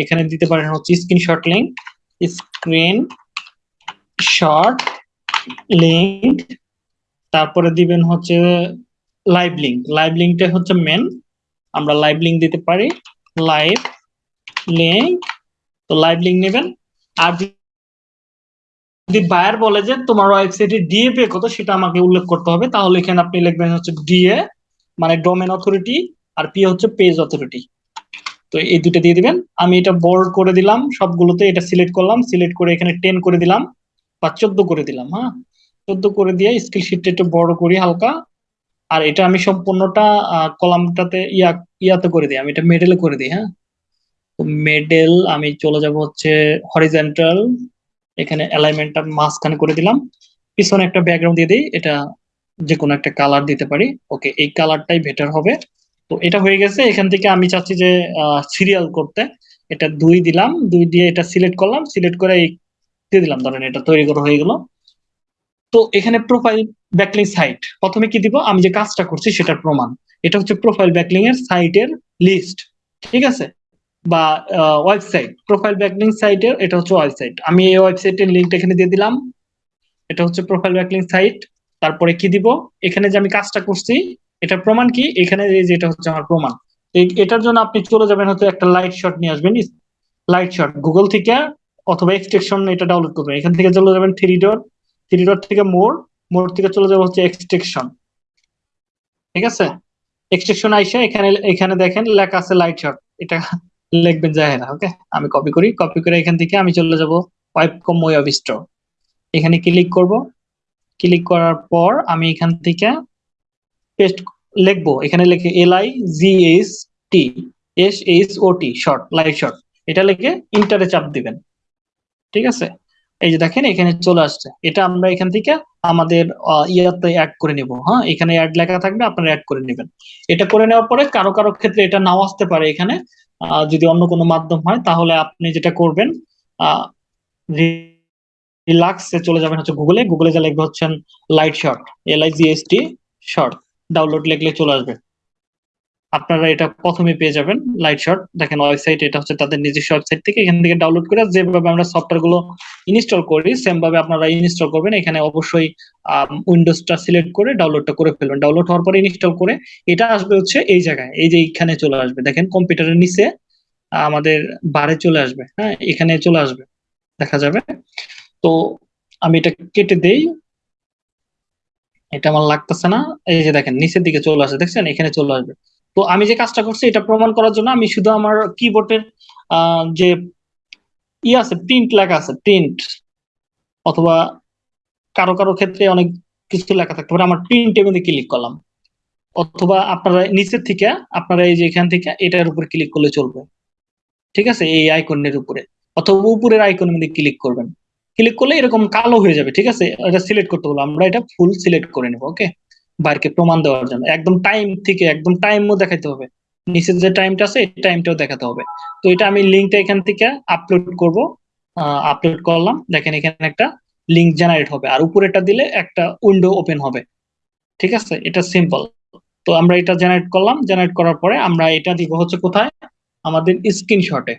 এখানে দিতে পারেন হচ্ছে screenshot link screen short link তারপরে দিবেন হচ্ছে লাইভ লিংক লাইভ লিংকটা হচ্ছে মেন আমরা লাইভ লিংক দিতে পারি। লাইভ লিংক তো লাইভ লিংক নেবেন। আর যদি বায়ার বলে যে তোমার ওয়েবসাইটে ডিএ পে কত সেটা আমাকে উল্লেখ করতে হবে, তাহলে এখানে আপনি লিখবেন হচ্ছে ডিএ মানে ডোমেন অথরিটি আর পি হচ্ছে পেজ অথরিটি তো এই দুটো দিয়ে দিবেন। আমি এটা বোল্ড করে দিলাম, সবগুলোতে এটা সিলেক্ট করলাম সিলেক্ট করে এখানে টেন করে দিলাম, বা চোদ্দ করে দিলাম হ্যাঁ? চোদ্দ করে দিয়ে স্কিল শিটটা একটু বড় করি হালকা। আর এটা আমি সম্পূর্ণটা কলামটাতে ইয়া, ইয়াতে করে দিই, আমি এটা মেডেলে করে দিই হ্যাঁ? মেডেল আমি চলে যাব হচ্ছে হরিজেন্টাল এখানে অ্যালাইনমেন্টটা মাঝখানে করে দিলাম। পিছনে একটা ব্যাকগ্রাউন্ড দিয়ে দিই, এটা যে কোনো একটা কালার দিতে পারি। ওকে এই কালারটাই বেটার হবে। তো এটা হয়ে গেছে, এখান থেকে আমি চাচ্ছি যে সিরিয়াল করতে। এটা দুই দিলাম, দুই দিয়ে এটা সিলেক্ট করলাম সিলেক্ট করে এই দিয়ে দিলাম, ধরেন এটা তৈরি করা হয়ে গেল। তো এখানে প্রোফাইল ব্যাকলিং সাইট প্রথমে কি দিব? আমি যে কাজটা করছি সেটার প্রমাণ। এটা হচ্ছে প্রোফাইল ব্যাকলিং এর সাইটের লিস্ট ঠিক আছে? বা ওয়েবসাইট প্রোফাইল ব্যাকলিং সাইটের এটা হচ্ছে ওয়েবসাইট আমি এই ওয়েবসাইটের লিঙ্কটা এখানে দিয়ে দিলাম। এটা হচ্ছে প্রোফাইল ব্যাকলিং সাইট তারপরে কি দিব? এখানে যে আমি কাজটা করছি এটা প্রমাণ কি? এখানে যেটা হচ্ছে আমার প্রমাণ। এটার জন্য আপনি চলে যাবেন হচ্ছে একটা লাইট শট নিয়ে আসবেন। লাইট শট গুগল থেকে অথবা এক্সটেকশন এটা ডাউনলোড করবেন। এখান থেকে চলে যাবেন থ্রি ডট থ্রি ডট থেকে মোর মোর থেকে চলে যাবে হচ্ছে এক্সট্রেকশন ঠিক আছে? এক্সট্রেকশন আইসা এখানে এখানে দেখেন লেখা আছে লাইট শট এটা লিখবেন না ওকে আমি কপি করি কপি করে এখান থেকে আমি চলে যাব ওয়েব কম ওয়েব স্টোর এখানে ক্লিক করব ক্লিক করার পর আমি এখান থেকে পেস্ট লিখব, এখানে লিখে L I G S T S H O T short live short এটা লিখে ইন্টারে চাপ দিবেন, ঠিক আছে? এই যে দেখেন এখানে চলে আসছে, এটা আমরা এখান থেকে আমাদের ইয়াতে অ্যাড করে নিব। হ্যাঁ এখানে অ্যাড লেখা থাকবে, আপনারা অ্যাড করে নেবেন। এটা করে নেওয়ার পরে কারও কারও ক্ষেত্রে এটা নাও আসতে পারে এখানে। যদি অন্য কোনো মাধ্যম হয়, তাহলে আপনি যেটা করবেন রিলাক্সে চলে যাবেন হচ্ছে গুগলে গুগলে যা লিখবে হচ্ছেন light short L I G S T short download লিখলে চলে আসবে। আপনারা এটা প্রথমে পেয়ে যাবেন লাইট শট দেখেন ওয়েবসাইট এটা হচ্ছে তাদের নিজস্ব ওয়েবসাইট থেকে এখান থেকে ডাউনলোড করে যেভাবে আমরা সফটওয়্যারগুলো ইনস্টল করি সেম ভাবে আপনারা ইনস্টল করবেন। এখানে অবশ্যই উইন্ডোজটা সিলেক্ট করে ডাউনলোডটা করে ফেলবেন। ডাউনলোড হওয়ার পরে ইনস্টল করে এটা আসবে হচ্ছে এই জায়গায়, এই যে এখানে চলে আসবে। দেখেন কম্পিউটারের নিচে আমাদের বারে চলে আসবে। হ্যাঁ এখানে চলে আসবে। দেখা যাবে। তো আমি এটা কেটে দেই। এটা আমার লাগতেছে না। এই যে দেখেন, নিচের দিকে চলে আসে। দেখছেন? এখানে চলে আসবে। তো আমি যে কাজটা করছি, এটা প্রমাণ করার জন্য আমি শুধু আমার কিবোর্ডের যে ই আছে প্রিন্ট লেখা আছে প্রিন্ট অথবা কারও কারও ক্ষেত্রে অনেক কিছু লেখা থাকতে পারে। আমার প্রিন্টের মধ্যে ক্লিক করলাম। অথবা আপনারা নিচের থেকে, আপনারা এই যে এখান থেকে, এটার উপর ক্লিক করলে চলবে। ঠিক আছে? এই আইকনের উপরে। অথবা উপরের আইকনের মধ্যে ক্লিক করবেন। ক্লিক করলে এরকম কালো হয়ে যাবে, ঠিক আছে? এটা সিলেক্ট করতে বলব। আমরা এটা ফুল সিলেক্ট করে নেব ওকে বাইরকে প্রমাণ দেওয়ার জন্য। একদম টাইম থেকে, একদম টাইমও দেখাতে হবে। নিচের যে টাইমটা আছে, এই টাইমটাও দেখাতে হবে। তো এটা আমি লিঙ্কটা এখান থেকে আপলোড করব। আপলোড করলাম। দেখেন এখানে একটা লিঙ্ক জেনারেট হবে। আর উপরেটা দিলে একটা উইন্ডো ওপেন হবে। ঠিক আছে? এটা সিম্পল তো আমরা এটা জেনারেট করলাম। জেনারেট করার পরে আমরা এটা দিব হচ্ছে কোথায়? আমাদের স্ক্রিনশটে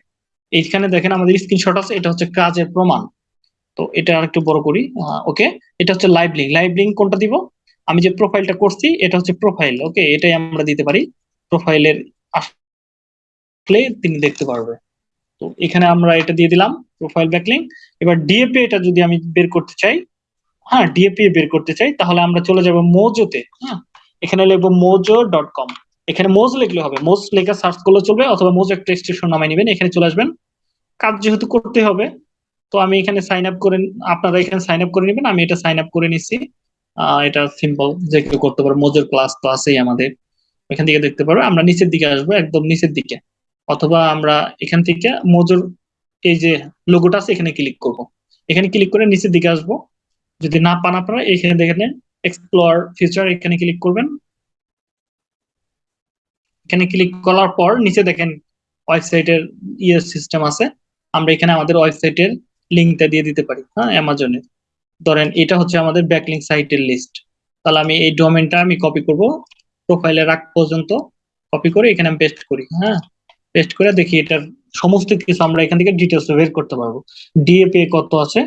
এইখানে দেখেন আমাদের স্ক্রিনশট আছে। এটা হচ্ছে কাজের প্রমাণ। তো এটা আর একটু বড় করি। ওকে এটা হচ্ছে লাইভ লিঙ্ক লাইভ লিঙ্ক কোনটা দিব? আমি যে প্রোফাইলটা করছি, এটা হচ্ছে প্রোফাইল ওকে এটাই আমরা দিতে পারি। প্রোফাইলের আসলে তিনি দেখতে পারবে। তো এখানে আমরা এটা দিয়ে দিলাম প্রোফাইল ব্যাকলিং এবার ডিএপি এটা যদি আমি বের করতে চাই হ্যাঁ ডিএপি বের করতে চাই, তাহলে আমরা চলে যাব মোজোতে হ্যাঁ? এখানে লিখব মোজো ডট কম এখানে মোজ লিখলে হবে, মোজ লেখা সার্চ করলে চলবে, অথবা মোজ একটা স্টেশন নামাই নেবেন, এখানে চলে আসবেন। কাজ যেহেতু করতে হবে, তো আমি এখানে সাইন আপ করে, আপনারা এখানে সাইন আপ করে নেবেন, আমি এটা সাইন আপ করে নিচ্ছি। এটা সিম্পল যে কেউ করতে পারো মোজোর ক্লাস তো আছেই আমাদের। এখান থেকে দেখতে পারো আমরা নিচের দিকে আসব, একদম নিচের দিকে। অথবা আমরা এখান থেকে মোজোর এই যে লোগোটা আছে, এখানে ক্লিক করব। এখানে ক্লিক করে নিচের দিকে আসব। যদি না পান আপনারা, এখানে দেখেন এক্সপ্লোর ফিচার এখানে ক্লিক করবেন। এখানে ক্লিক করার পর নিচে দেখেন ওয়েবসাইটের ইয়ে সিস্টেম আছে। আমরা এখানে আমাদের ওয়েবসাইটের লিঙ্কটা দিয়ে দিতে পারি হ্যাঁ অ্যামাজনে ধরেন এটা হচ্ছে আমাদের ব্যাকলিং সাইটের লিস্ট তাহলে আমি এই ডোমেনটা আমি কপি করব। প্রোফাইলে রাখ পর্যন্ত কপি করে এখানে আমি পেস্ট করি হ্যাঁ? পেস্ট করে দেখি এটার সমস্ত কিছু আমরা এখান থেকে ডিটেলস বের করতে পারব। ডিএপি কত আছে,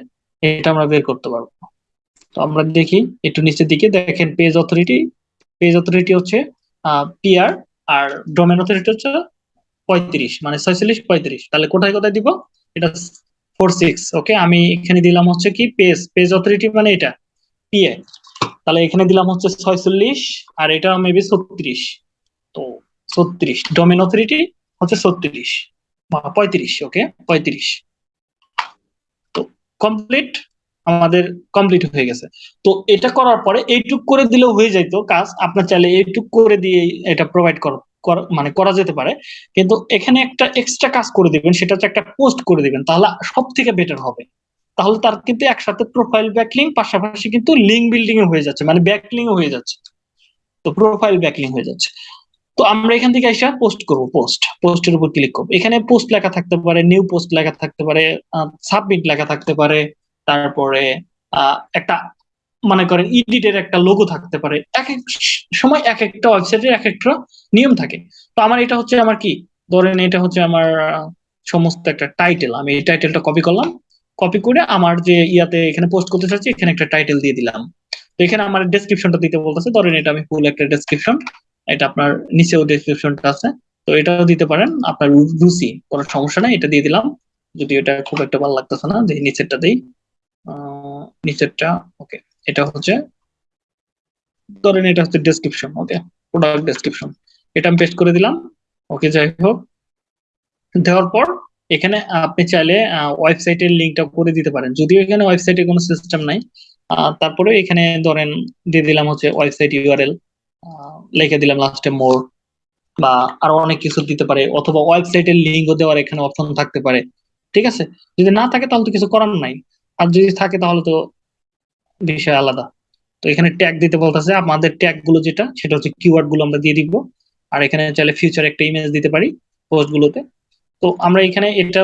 এটা আমরা বের করতে পারব। তো আমরা দেখি একটু নিচের দিকে দেখেন পেজ অথরিটি পেজ অথরিটি হচ্ছে পিআর আর ডোমেন অথরিটি হচ্ছে পঁয়ত্রিশ মানে ছয়চল্লিশ পঁয়ত্রিশ। তাহলে কোথায় কোথায় দিব? এটা ফোর সিক্স ওকে আমি এখানে দিলাম হচ্ছে কি পেজ পেজ অথরিটি মানে এটা পিএ তাহলে এখানে দিলাম হচ্ছে ছয়চল্লিশ, আর এটা মেবি ছত্রিশ। তো ছত্রিশ ডোমেন অথরিটি হচ্ছে ছত্রিশ পঁয়ত্রিশ ওকে পঁয়ত্রিশ। তো কমপ্লিট আমাদের কমপ্লিট হয়ে গেছে। তো এটা করার পরে এইটুক করে দিলেও হয়ে যাইতো কাজ। আপনার চাইলে এইটুক করে দিয়ে এটা প্রোভাইড কর। মানে করা যেতে পারে। কিন্তু এখানে একটা এক্সট্রা কাজ করে দিবেন, সেটা হচ্ছে একটা পোস্ট করে দিবেন, তাহলে সব থেকে বেটার হবে। তাহলে তার কিন্তু একসাথে প্রোফাইল ব্যাকলিং পাশাপাশি কিন্তু লিঙ্ক বিল্ডিং হয়ে যাচ্ছে মানে ব্যাকলিং হয়ে যাচ্ছে। তো প্রোফাইল ব্যাকলিং হয়ে যাচ্ছে। তো আমরা এখান থেকে এসে পোস্ট করব পোস্ট পোস্টের উপর ক্লিক করব। এখানে পোস্ট লেখা থাকতে পারে নিউ পোস্ট লেখা থাকতে পারে সাবমিট লেখা থাকতে পারে, তারপরে একটা মনে করেন ইডিটের একটা লোগো থাকতে পারে। এক এক সময় এক একটা ওয়েবসাইটের এক একটা নিয়ম থাকে। তো আমার এটা হচ্ছে আমার কি? ধরেন এটা হচ্ছে আমার সমস্ত একটা টাইটেল আমি এই টাইটেলটা কপি করলাম। কপি করে আমার যে ইয়াতে এখানে পোস্ট করতে চাচ্ছি, এখানে একটা টাইটেল দিয়ে দিলাম। তো এখানে আমার ডেসক্রিপশনটা দিতে বলতেছে। ধরেন এটা আমি ফুল একটা ডেসক্রিপশন এটা আপনার নিচেও ডেসক্রিপশনটা আছে। তো এটাও দিতে পারেন। আপনার রুচি, কোনো সমস্যা নাই। এটা দিয়ে দিলাম। যদি এটা খুব একটা ভালো লাগতেছে না, যে নিচেরটা দিই। নিচেরটা ওকে এটা হচ্ছে, ধরেন এটা হচ্ছে ডেসক্রিপশন ওকে প্রোডাক্ট ডেসক্রিপশন এটা আমি পেস্ট করে দিলাম ওকে যাই হোক। দেওয়ার পর এখানে আপনি চাইলে ওয়েবসাইটের লিঙ্কটা করে দিতে পারেন। যদিও এখানে ওয়েবসাইটে কোনো সিস্টেম নাই তারপরে এখানে ধরেন দিয়ে দিলাম হচ্ছে ওয়েবসাইট ইউআরএল লিখে দিলাম লাস্টে মোর বা আরও অনেক কিছু দিতে পারে, অথবা ওয়েবসাইটের লিঙ্কও দেওয়ার এখানে অপশন থাকতে পারে, ঠিক আছে? যদি না থাকে তাহলে তো কিছু করার নাই। আর যদি থাকে তাহলে তো বিষয় আলাদা। তো এখানে ট্যাগ দিতে বলতেছে, আমাদের ট্যাগগুলো যেটা, সেটা হচ্ছে কিওয়ার্ডগুলো আমরা দিয়ে দিব। আর এখানে চাইলে ফিউচার একটা ইমেজ দিতে পারি পোস্ট গুলোতে। তো আমরা এখানে এটা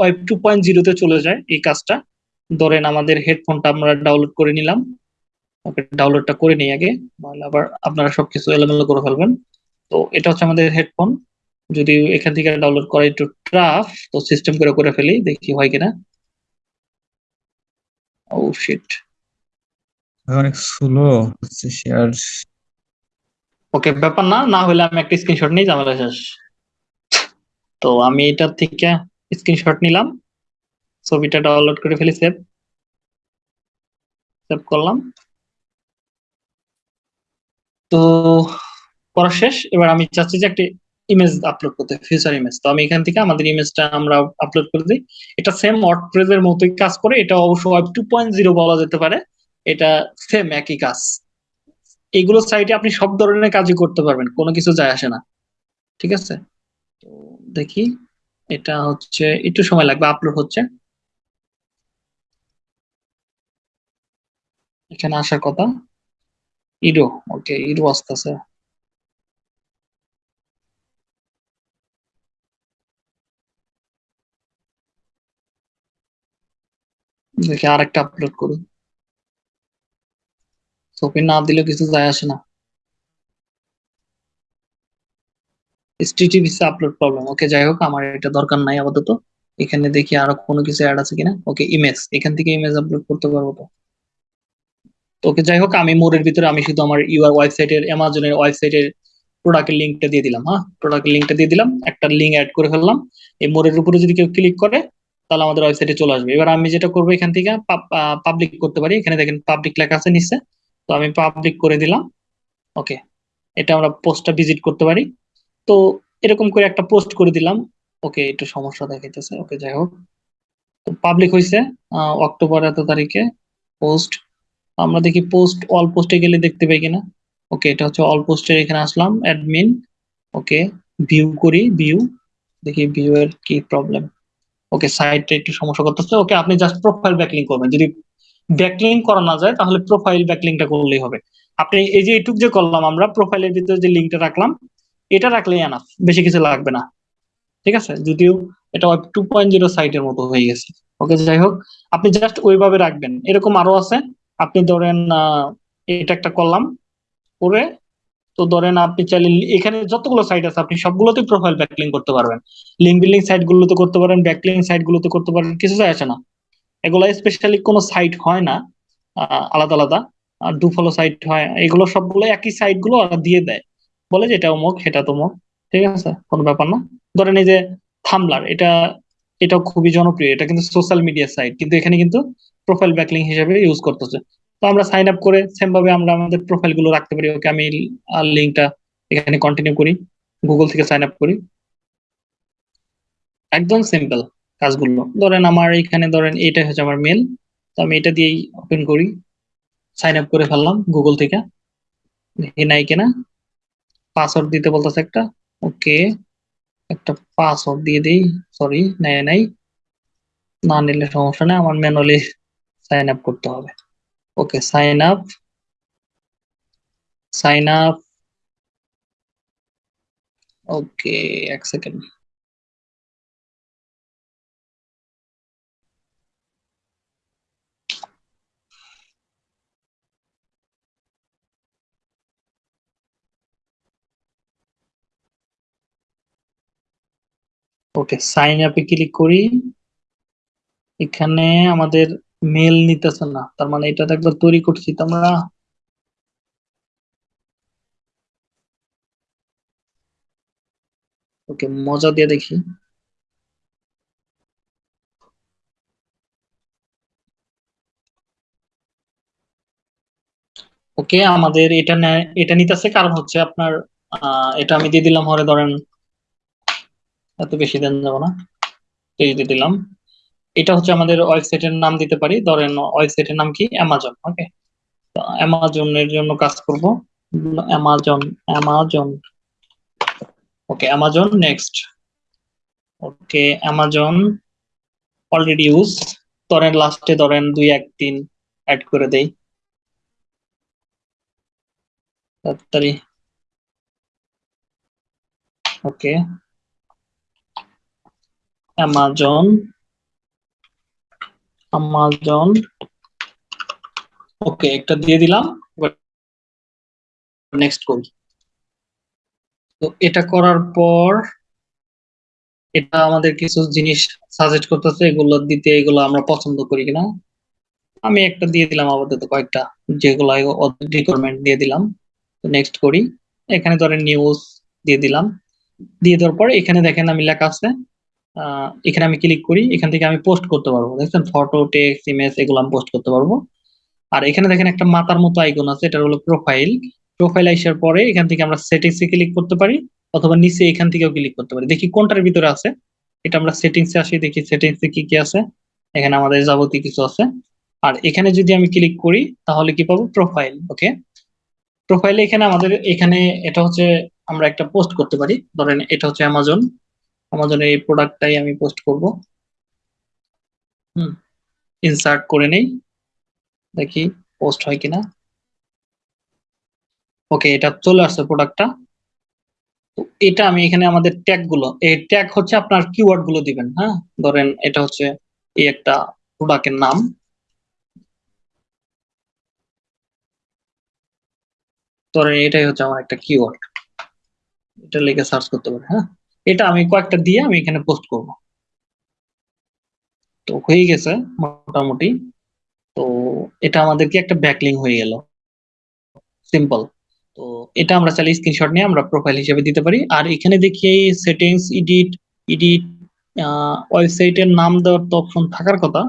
ওয়েব টু পয়েন্ট জিরোতে চলে যায় এই কাজটা। ধরেন আমাদের হেডফোনটা আমরা ডাউনলোড করে নিলাম। ডাউনলোডটা করে নিই আগে। আবার আপনারা সবকিছু এলোমেলো করে ফেলবেন। তো এটা হচ্ছে আমাদের হেডফোন যদি এখান থেকে ডাউনলোড করা একটু ট্রাফ তো সিস্টেম করে করে ফেলি, দেখি হয় কিনা। ও শিট অনেক স্লো হচ্ছে শেয়ার ওকে ব্যাপার না না হলে আমি একটা স্ক্রিনশট নিই ঝামেলা শেষ। তো আমি এটা থেকে স্ক্রিনশট নিলাম, ছবিটা ডাউনলোড করে ফেলি সেভ সেভ করলাম। তো করা শেষ, এবার আমি চাচ্ছি যে একটা ইমেজ আপলোড করতে ফিউচার ইমেজ তো আমি এখান থেকে আমাদের ইমেজটা আমরা আপলোড করে দিই। এটা সেম ওয়ার্ডপ্রেসের মতোই কাজ করে, এটা অবশ্য ওয়েব টু পয়েন্ট জিরো বলা যেতে পারে। এটা সেম একই কাজ। এইগুলো সাইটে আপনি সব ধরনের কাজই করতে পারবেন, কোনো কিছু যায় আসে না। ঠিক আছে? তো দেখি, এটা হচ্ছে, একটু সময় লাগবে আপলোড হচ্ছে। এখানে আসার কথা। ইডো ওকে ইডো আসতেছে। দেখি আরেকটা আপলোড করি ছবি না দিলেও কিছু যায় আসে না। এসটিটিভিসি আপলোড প্রবলেম ওকে যাই হোক, আমার এটা দরকার নাই আপাতত। এখানে দেখি কোনো কিছু অ্যাড আছে কিনা। ওকে ইমেজ এখান থেকে ইমেজ আপলোড করতে পারব তো। ওকে যাই হোক, আমি মোড়ের ভিতরে, আমি শুধু আমার ইউআর দিয়ে দিলাম। হ্যাঁ দিয়ে দিলাম। একটা লিঙ্ক অ্যাড করে ফেললাম। এই মোড়ের উপরে যদি কেউ ক্লিক করে, তাহলে আমাদের ওয়েবসাইটে চলে আসবে। এবার আমি যেটা করব এখান থেকে পাবলিক করতে পারি। এখানে দেখেন পাবলিক লেখা আছে নিচে। তো আমি পাবলিক করে দিলাম। ওকে এটা আমরা পোস্টটা ভিজিট করতে পারি। তো এরকম করে একটা পোস্ট করে দিলাম। ওকে একটু সমস্যা দেখাইতেছে। ওকে যাই হোক। তো পাবলিক হয়েছে অক্টোবর এত তারিখে পোস্ট আমরা দেখি পোস্ট অল পোস্টে গেলে দেখতে পাই কিনা। ওকে এটা হচ্ছে অল পোস্টের এখানে আসলাম অ্যাডমিন ওকে ভিউ করি ভিউ দেখি ভিউ এর কি প্রবলেম ওকে সাইটটা একটু সমস্যা করতেছে। ওকে আপনি জাস্ট প্রোফাইল ব্যাকলিং করবেন। যদি ব্যাকলিং করা না যায়, তাহলে প্রোফাইল ব্যাকলিংটা করলেই হবে। আপনি এই যে এইটুক যে করলাম আমরা প্রোফাইলের ভিতরে যে লিঙ্কটা রাখলাম, এটা রাখলেই এনাফ বেশি কিছু লাগবে না। ঠিক আছে? যদিও এটা টু পয়েন্ট জিরো সাইটের মতো হয়ে গেছে। ওকে যাই হোক, আপনি জাস্ট ওইভাবে রাখবেন। এরকম আরও আছে। আপনি ধরেন এটা একটা করলাম, করে তো ধরেন আপনি চাইলে এখানে যতগুলো সাইট আছে, আপনি সবগুলোতে প্রোফাইল ব্যাকলিং করতে পারবেন। লিঙ্ক বিল্ডিং সাইট গুলোতে করতে পারেন ব্যাকলিং সাইট গুলোতে করতে পারেন, কিছু যায় আসে না। এগুলো স্পেশালি কোনো সাইট হয় না আলাদা আলাদা। ডু ফলো সাইট হয়, এগুলো সবগুলো একই সাইটগুলো দিয়ে দেয়। বলে যে এটা অমুক, সেটা তমুক, ঠিক আছে? কোনো ব্যাপার না। ধরেন এই যে থামলার এটা, এটাও খুবই জনপ্রিয়, এটা কিন্তু সোশ্যাল মিডিয়া সাইট কিন্তু এখানে কিন্তু প্রোফাইল ব্যাকলিং হিসেবে ইউজ করতেছে। তো আমরা সাইন আপ করে সেম ভাবে আমরা আমাদের প্রোফাইলগুলো রাখতে পারি। ওকে আমি লিঙ্কটা এখানে কন্টিনিউ করি গুগল থেকে সাইন আপ করি। একদম সিম্পল কাজগুলো। ধরেন আমার এখানে ধরেন এটা হচ্ছে আমার মেল তো আমি এটা দিয়েই ওপেন করি সাইন আপ করে ফেললাম গুগল থেকে। নাই কিনা। পাসওয়ার্ড দিতে বলতেছে একটা ওকে একটা পাসওয়ার্ড দিয়ে দিই সরি নেয় নাই। না নিলে সমস্যা নেই, আমার ম্যানুয়ালি সাইন আপ করতে হবে। Okay sign up sign up okay এক সেকেন্ড ওকে সাইন আপে ক্লিক করি। এখানে আমাদের মেল নিতেছে না, তার মানে এটা একবার তৈরি করছি, তো আমরা ওকে মজা দিয়ে দেখি। ওকে আমাদের এটা এটা নিতেছে কারণ হচ্ছে আপনার এটা আমি দিয়ে দিলাম, হরে ধরেন এত বেশি দেন যাব না। এই দিয়ে দিলাম। এটা হচ্ছে আমাদের ওয়েবসাইটের নাম দিতে পারি। ধরেন ওয়েবসাইটের নাম কি? অ্যামাজন ওকে অ্যামাজনের জন্য কাজ করব। Amazon Amazon okay Amazon next okay Amazon already use ধরেন লাস্টে ধরেন দুই, এক, তিন অ্যাড করে দেই। তাড়াতাড়ি ওকে অ্যামাজন আমাজন ওকে, একটা দিয়ে দিলাম নেক্সট করি। তো এটা করার পর, এটা আমাদের কিছু জিনিস সাজেস্ট করতেছে, এগুলো দিতে, এগুলো আমরা পছন্দ করি কিনা। আমি একটা দিয়ে দিলাম আপাতত কয়েকটা, যেগুলো রিকোয়ারমেন্ট দিয়ে দিলাম। নেক্সট করি। এখানে ধরেন নিউজ দিয়ে দিলাম। দিয়ে দেওয়ার পর এখানে দেখেন আমি লেখা আছে এখানে আমি ক্লিক করি, এখান থেকে আমি পোস্ট করতে পারব। দেখছেন ফটো টেক্সট ইমেজ এগুলো আমি পোস্ট করতে পারব। আর এখানে দেখেন একটা মাতার মতো আইকন আছে এটা হলো প্রোফাইল প্রোফাইল আসার পরে এখান থেকে আমরা সেটিংস এ ক্লিক করতে পারি, অথবা নিচে এখান থেকেও ক্লিক করতে পারি। দেখি কোনটার ভিতরে আছে। এটা আমরা সেটিংসে আসি, দেখি সেটিংসে কি কি আছে। এখানে আমাদের যাবতীয় কিছু আছে। আর এখানে যদি আমি ক্লিক করি, তাহলে কি পাবো? প্রোফাইল ওকে প্রোফাইলে এখানে আমাদের, এখানে এটা হচ্ছে আমরা একটা পোস্ট করতে পারি। ধরেন এটা হচ্ছে অ্যামাজন আমাদের এই প্রোডাক্টটাই আমি পোস্ট করব। হুম ইনসার্ট করে নেই। দেখি পোস্ট হয় কিনা। ওকে এটা চলে আসছে প্রোডাক্টটা তো এটা আমি এখানে আমাদের ট্যাগগুলো এই ট্যাগ হচ্ছে আপনার কিওয়ার্ডগুলো দিবেন হ্যাঁ? ধরেন এটা হচ্ছে এই একটা প্রোডাক্টের নাম। ধরেন এটাই হচ্ছে আমার একটা কিওয়ার্ড এটা লিখে সার্চ করতে পারে হ্যাঁ? এটা আমি কয়েকটা দিয়ে আমি এখানে পোস্ট করব। তো হয়ে গেছে মোটামুটি। তো এটা আমাদেরকে একটা ব্যাকলিং হয়ে গেল। সিম্পল তো এটা আমরা চাইলে স্ক্রিনশট নিয়ে আমরা প্রোফাইল হিসেবে দিতে পারি। আর এখানে দেখি সেটিংস এডিট এডিট ওয়েবসাইটের নাম দেওয়ার তো অপশন থাকার কথা।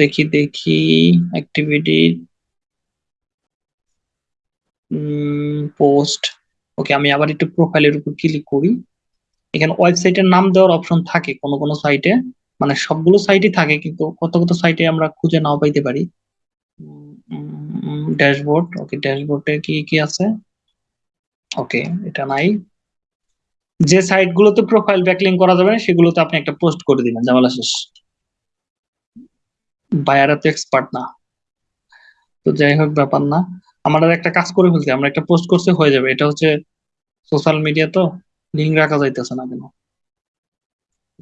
দেখি দেখি অ্যাক্টিভিটি পোস্ট ওকে আমি আবার একটু প্রোফাইলের উপর ক্লিক করি। এখানে ওয়েবসাইটের নাম দেওয়ার অপশন থাকে, কোন কোন সাইটে মানে সবগুলো সাইটই থাকে, কিন্তু কত কত সাইটে আমরা খুঁজে নাও পাইতে পারি। ড্যাশবোর্ড ওকে ড্যাশবোর্ডে কি কি আছে? ওকে এটা নাই। যে সাইট গুলোতে প্রোফাইল ব্যাকলিং করা যাবে, সেগুলোতে আপনি একটা পোস্ট করে দিবেন, ঝামেলা শেষ। বায়ারা তো এক্সপার্ট না। তো যাই হোক, ব্যাপার না। আমরা একটা কাজ করে ফেলছি, আমরা একটা পোস্ট করতে হয়ে যাবে। এটা হচ্ছে সোশ্যাল মিডিয়া তো। লিঙ্ক রাখা যাইতেছে না কেন?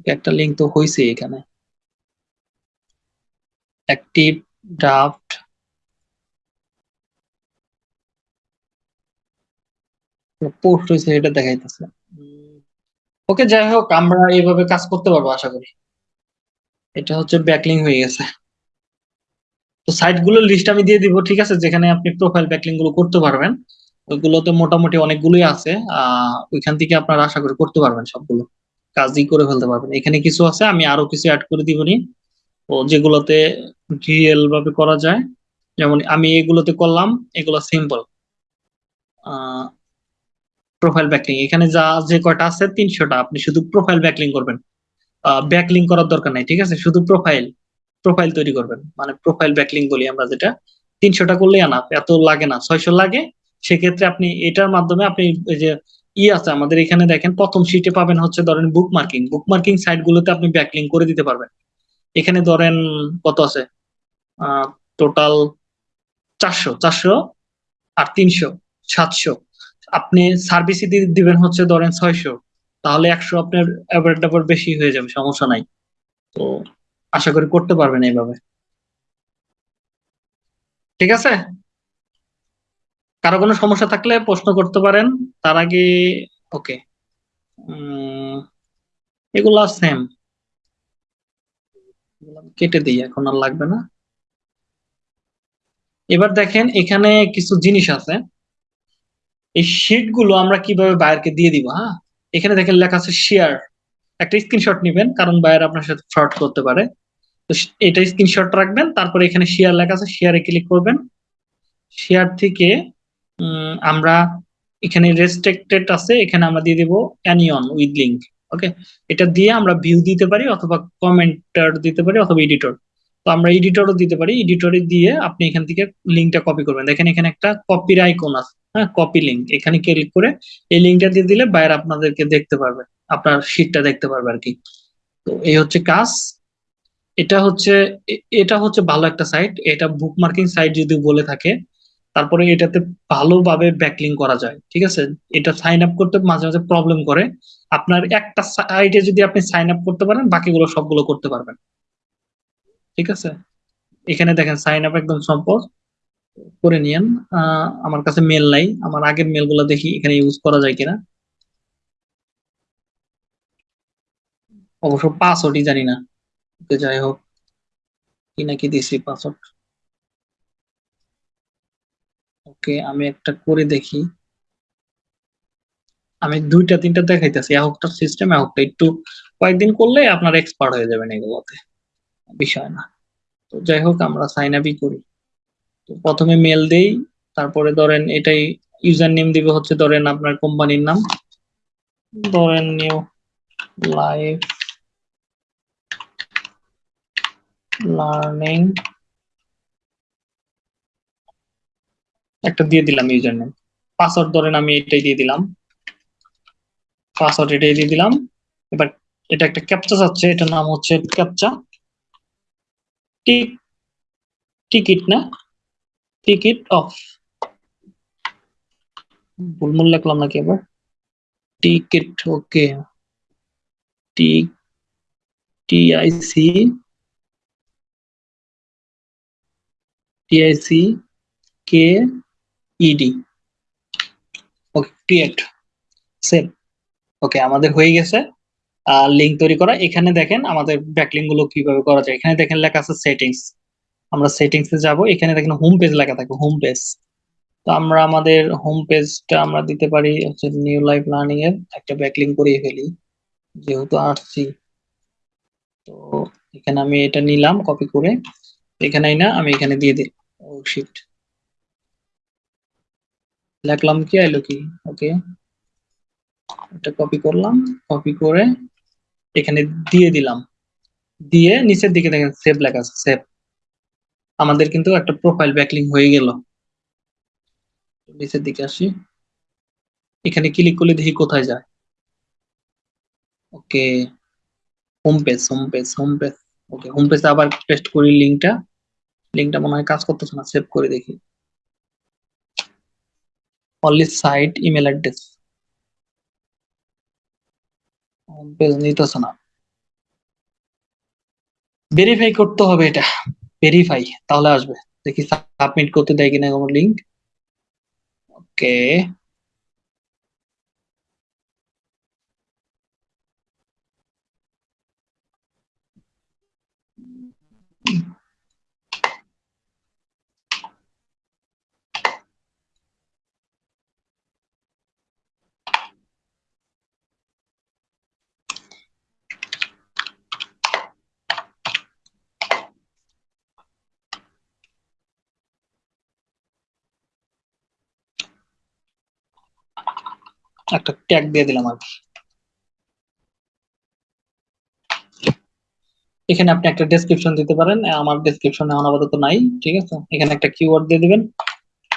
একটা লিঙ্ক তো হইছে এখানে। অ্যাক্টিভ ড্রাফট পোস্ট হয়েছে এটা দেখাইতেছে। ওকে, যাই হোক, আমরা এইভাবে কাজ করতে পারব, আশা করি। এটা হচ্ছে ব্যাকলিং হয়ে গেছে। তো সাইটগুলোর লিস্ট আমি দিয়ে দিব, ঠিক আছে? যেখানে আপনি প্রোফাইল ব্যাকলিংগুলো করতে পারবেন। ওইগুলোতে মোটামুটি অনেকগুলোই আছে। ওইখান থেকে আপনারা আশা করি করতে পারবেন সবগুলো। কাজই করে ফেলতে পারবেন। এখানে কিছু আছে, আমি আরও কিছু অ্যাড করে দিবনি। ও, যেগুলোতে রিয়েল ভাবে করা যায়। যেমন আমি এগুলোতে করলাম, এগুলো সিম্পল প্রোফাইল ব্যাকলিং এখানে যা, যে কয়টা আছে, তিনশোটা। আপনি শুধু প্রোফাইল ব্যাকলিং করবেন। ব্যাকলিং করার দরকার নাই, ঠিক আছে? শুধু প্রোফাইল প্রোফাইল তৈরি করবেন। মানে প্রোফাইল ব্যাকলিং বলি আমরা যেটা। তিনশোটা করলেই আনা এত লাগে না। ছয়শো লাগে সেক্ষেত্রে আপনি এটার মাধ্যমে আপনি যে ই আছে আমাদের এখানে দেখেন, প্রথম শিটে পাবেন হচ্ছে ধরেন book marking book marking site গুলোতে আপনি ব্যাকলিং করে দিতে পারবেন। এখানে ধরেন কত আছে? টোটাল চারশো চারশো আর তিনশো, সাতশো। আপনি সার্ভিস দিবেন হচ্ছে ধরেন ছয়শো। তাহলে একশো আপনার অ্যাভারেজ ডাবল বেশি হয়ে যাবে, সমস্যা নাই। তো আশা করি করতে পারবেন এইভাবে। ঠিক আছে? কারও কোনো সমস্যা থাকলে প্রশ্ন করতে পারেন। তার আগে, ওকে। এগুলা সেম কেটে দিই, এখন আর লাগবে না। এবার দেখেন, এখানে কিছু জিনিস আছে। এই শিটগুলো আমরা কীভাবে বায়ারকে দিয়ে দিব হ্যাঁ? এখানে দেখেন লেখা আছে শেয়ার একটা স্ক্রিনশট নেবেন, কারণ বায়ার আপনার সাথে ফ্রড করতে পারে। তো এটা স্ক্রিনশট রাখবেন, তারপরে এখানে শেয়ার লেখা আছে শেয়ারে ক্লিক করবেন। শেয়ার থেকে আমরা এখানে রেস্ট্রিক্টেড আছে, এখানে আমরা দিয়ে দেব অ্যানিয়ন উইথ লিঙ্ক ওকে এটা দিয়ে আমরা ভিউ দিতে পারি অথবা কমেন্টার দিতে পারি অথবা এডিটর তো আমরা এডিটরও দিতে পারি এডিটরে দিয়ে আপনি এখান থেকে লিঙ্কটা কপি করবেন। দেখেন এখানে একটা কপির আইকন আছে হ্যাঁ কপি লিঙ্ক এখানে ক্লিক করে এই লিঙ্কটা দিয়ে দিলে বাইরে আপনাদেরকে দেখতে পারবে, আপনার শীটটা দেখতে পারবে আর কি। তো এই হচ্ছে কাজ। এটা হচ্ছে এটা হচ্ছে ভালো একটা সাইট এটা বুকমার্কিং সাইট যদি বলে থাকে তারপরে এটাতে ভালোভাবে ব্যাকলিং করা যায়, ঠিক আছে? এটা সাইন আপ করতে মাঝে মাঝে প্রবলেম করে। আপনার একটা সাইটে যদি আপনি সাইন আপ করতে পারেন, বাকিগুলো সবগুলো করতে পারবেন। ঠিক আছে? এখানে দেখেন সাইন আপ একদম সম্পদ। করে নিয়েন। আমার কাছে মেল নাই। আমার আগের মেলগুলো দেখি, এখানে ইউজ করা যায় কিনা। অবশ্য পাসওয়ার্ডই জানি না। যাই হোক, কি নাকি দিছি পাসওয়ার্ড ওকে আমি একটা করে দেখি। আমি দুইটা, তিনটা দেখাইতেছি একটার সিস্টেম একটা একটু কয়েকদিন করলে আপনার এক্সপার্ট হয়ে যাবেন এগুলোতে। বিষয় না। তো যাই হোক, আমরা সাইন আপই করি। তো প্রথমে মেল দেই, তারপরে ধরেন এটাই ইউজার নেম দিবে হচ্ছে ধরেন আপনার কোম্পানির নাম। ধরেন নিউ লাইফ লার্নিং একটা দিয়ে দিলাম ইউজার নেম পাসওয়ার্ড ধরেন আমি এটাই দিয়ে দিলাম। পাসওয়ার্ড এটাই দিয়ে দিলাম। এবার এটা একটা ক্যাপচা যাচ্ছে, এটার নাম হচ্ছে ক্যাপচা টিক টিকিট না? টিকিট অফ ভুলমুল লিখলাম নাকি এবার? Ticket okay T TIC TIC K ED okay create save okay আমাদের হয়ে গেছে। লিঙ্ক তৈরি করা। এখানে দেখেন আমাদের ব্যাকলিঙ্কগুলো কীভাবে করা যায়। এখানে দেখেন লেখা আছে সেটিংস আমরা সেটিংস এ যাব। এখানে দেখেন হোম পেজ লেখা থাকে হোম পেজ তো আমরা আমাদের হোম পেজটা আমরা দিতে পারি হচ্ছে নিউ লাইফ লার্নিং এর একটা ব্যাকলিঙ্ক করিয়ে ফেলি। যেহেতু আসছি তো এখানে আমি এটা নিলাম কপি করে। এখানেই না, আমি এখানে দিয়ে দিই ও শিট লিখলাম কি আইলো কি? ওকে এটা কপি করলাম কপি করে এখানে দিয়ে দিলাম। দিয়ে নিচের দিকে দেখেন সেভ লেখা আছে সেভ আমাদের কিন্তু একটা প্রোফাইল ব্যাকলিং হয়ে গেল। নিচের দিকে আসি। এখানে ক্লিক করলে দেখি কোথায় যায়। Okay home page home page home page okay home পেজে আবার পেস্ট করি লিংকটা লিংকটা মনে হয় কাজ করতেছে না সেভ করে দেখি। Only site email address home page নিতেছে না। ভেরিফাই করতে হবে এটা। ভেরিফাই তাহলে আসবে। দেখি সাবমিট করতে দেয় কিনা কোনো লিংক ওকে একটা ট্যাগ দিয়ে দিলাম আর। এখানে আপনি একটা ডেসক্রিপশন দিতে পারেন। আমার ডেসক্রিপশন এখন আপাতত নাই, ঠিক আছে? এখানে একটা কিওয়ার্ড দিয়ে দিবেন।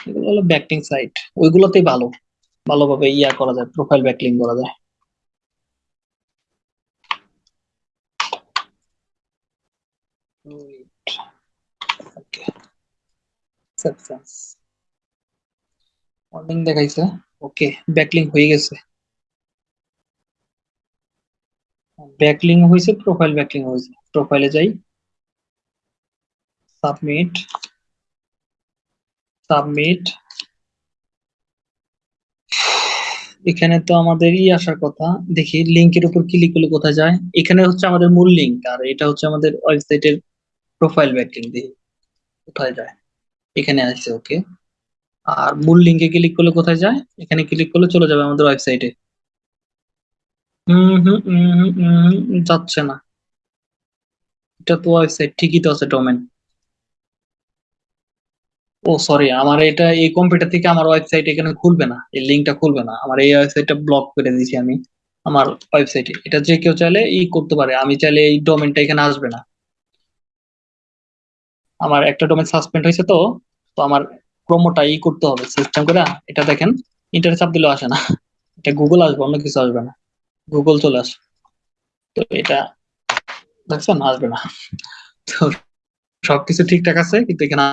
এগুলো হলো ব্যাকলিং সাইট ওইগুলোতেই ভালো। ভালোভাবে ইয়া করা যায় প্রোফাইল ব্যাকলিং করা যায়। ওকে সাকসেস ওয়ার্নিং দেখাইছে। ওকে ব্যাকলিং হয়ে গেছে। ব্যাকলিং হয়েছে প্রোফাইল ব্যাকলিং হয়েছে। প্রোফাইলে যাই। সাবমিট সাবমিট এখানে তো আমাদের ই আসার কথা। দেখি লিংকের উপর ক্লিক করলে কোথায় যায়? এখানে হচ্ছে আমাদের মূল লিংক আর এটা হচ্ছে আমাদের ওয়েবসাইটের প্রোফাইল ব্যাকলিং দিয়ে কোথায় যায়। এখানে আসছে ওকে আর মূল লিংকে ক্লিক করলে কোথায় যায়? এখানে ক্লিক করলে চলে যাবে আমাদের ওয়েবসাইটে যাচ্ছে না। এটা তো ওয়েবসাইট ঠিকই তো আছে ডোমেন ও সরি আমার এটা এই কম্পিউটার থেকে আমার ওয়েবসাইট এখানে খুলবে না। এই লিংকটা খুলবে না। আমার এই ওয়েবসাইটটা ব্লক করে দিয়েছি আমি, আমার ওয়েবসাইটে এটা যে কেউ চাইলে ই করতে পারে। আমি চাইলে এই ডোমেনটা এখানে আসবে না। আমার একটা ডোমেন সাসপেন্ড হয়েছে তো তো আমার ক্রোমোটা ই করতে হবে সিস্টেম করে, এটা দেখেন ইন্টার চাপ দিলেও আসে না। এটা গুগল আসবে, অন্য কিছু আসবে না। গুগল চলে আসবে। তো এটা দেখছেন, আসবে না। তো সবকিছু ঠিকঠাক আছে, কিন্তু এখানে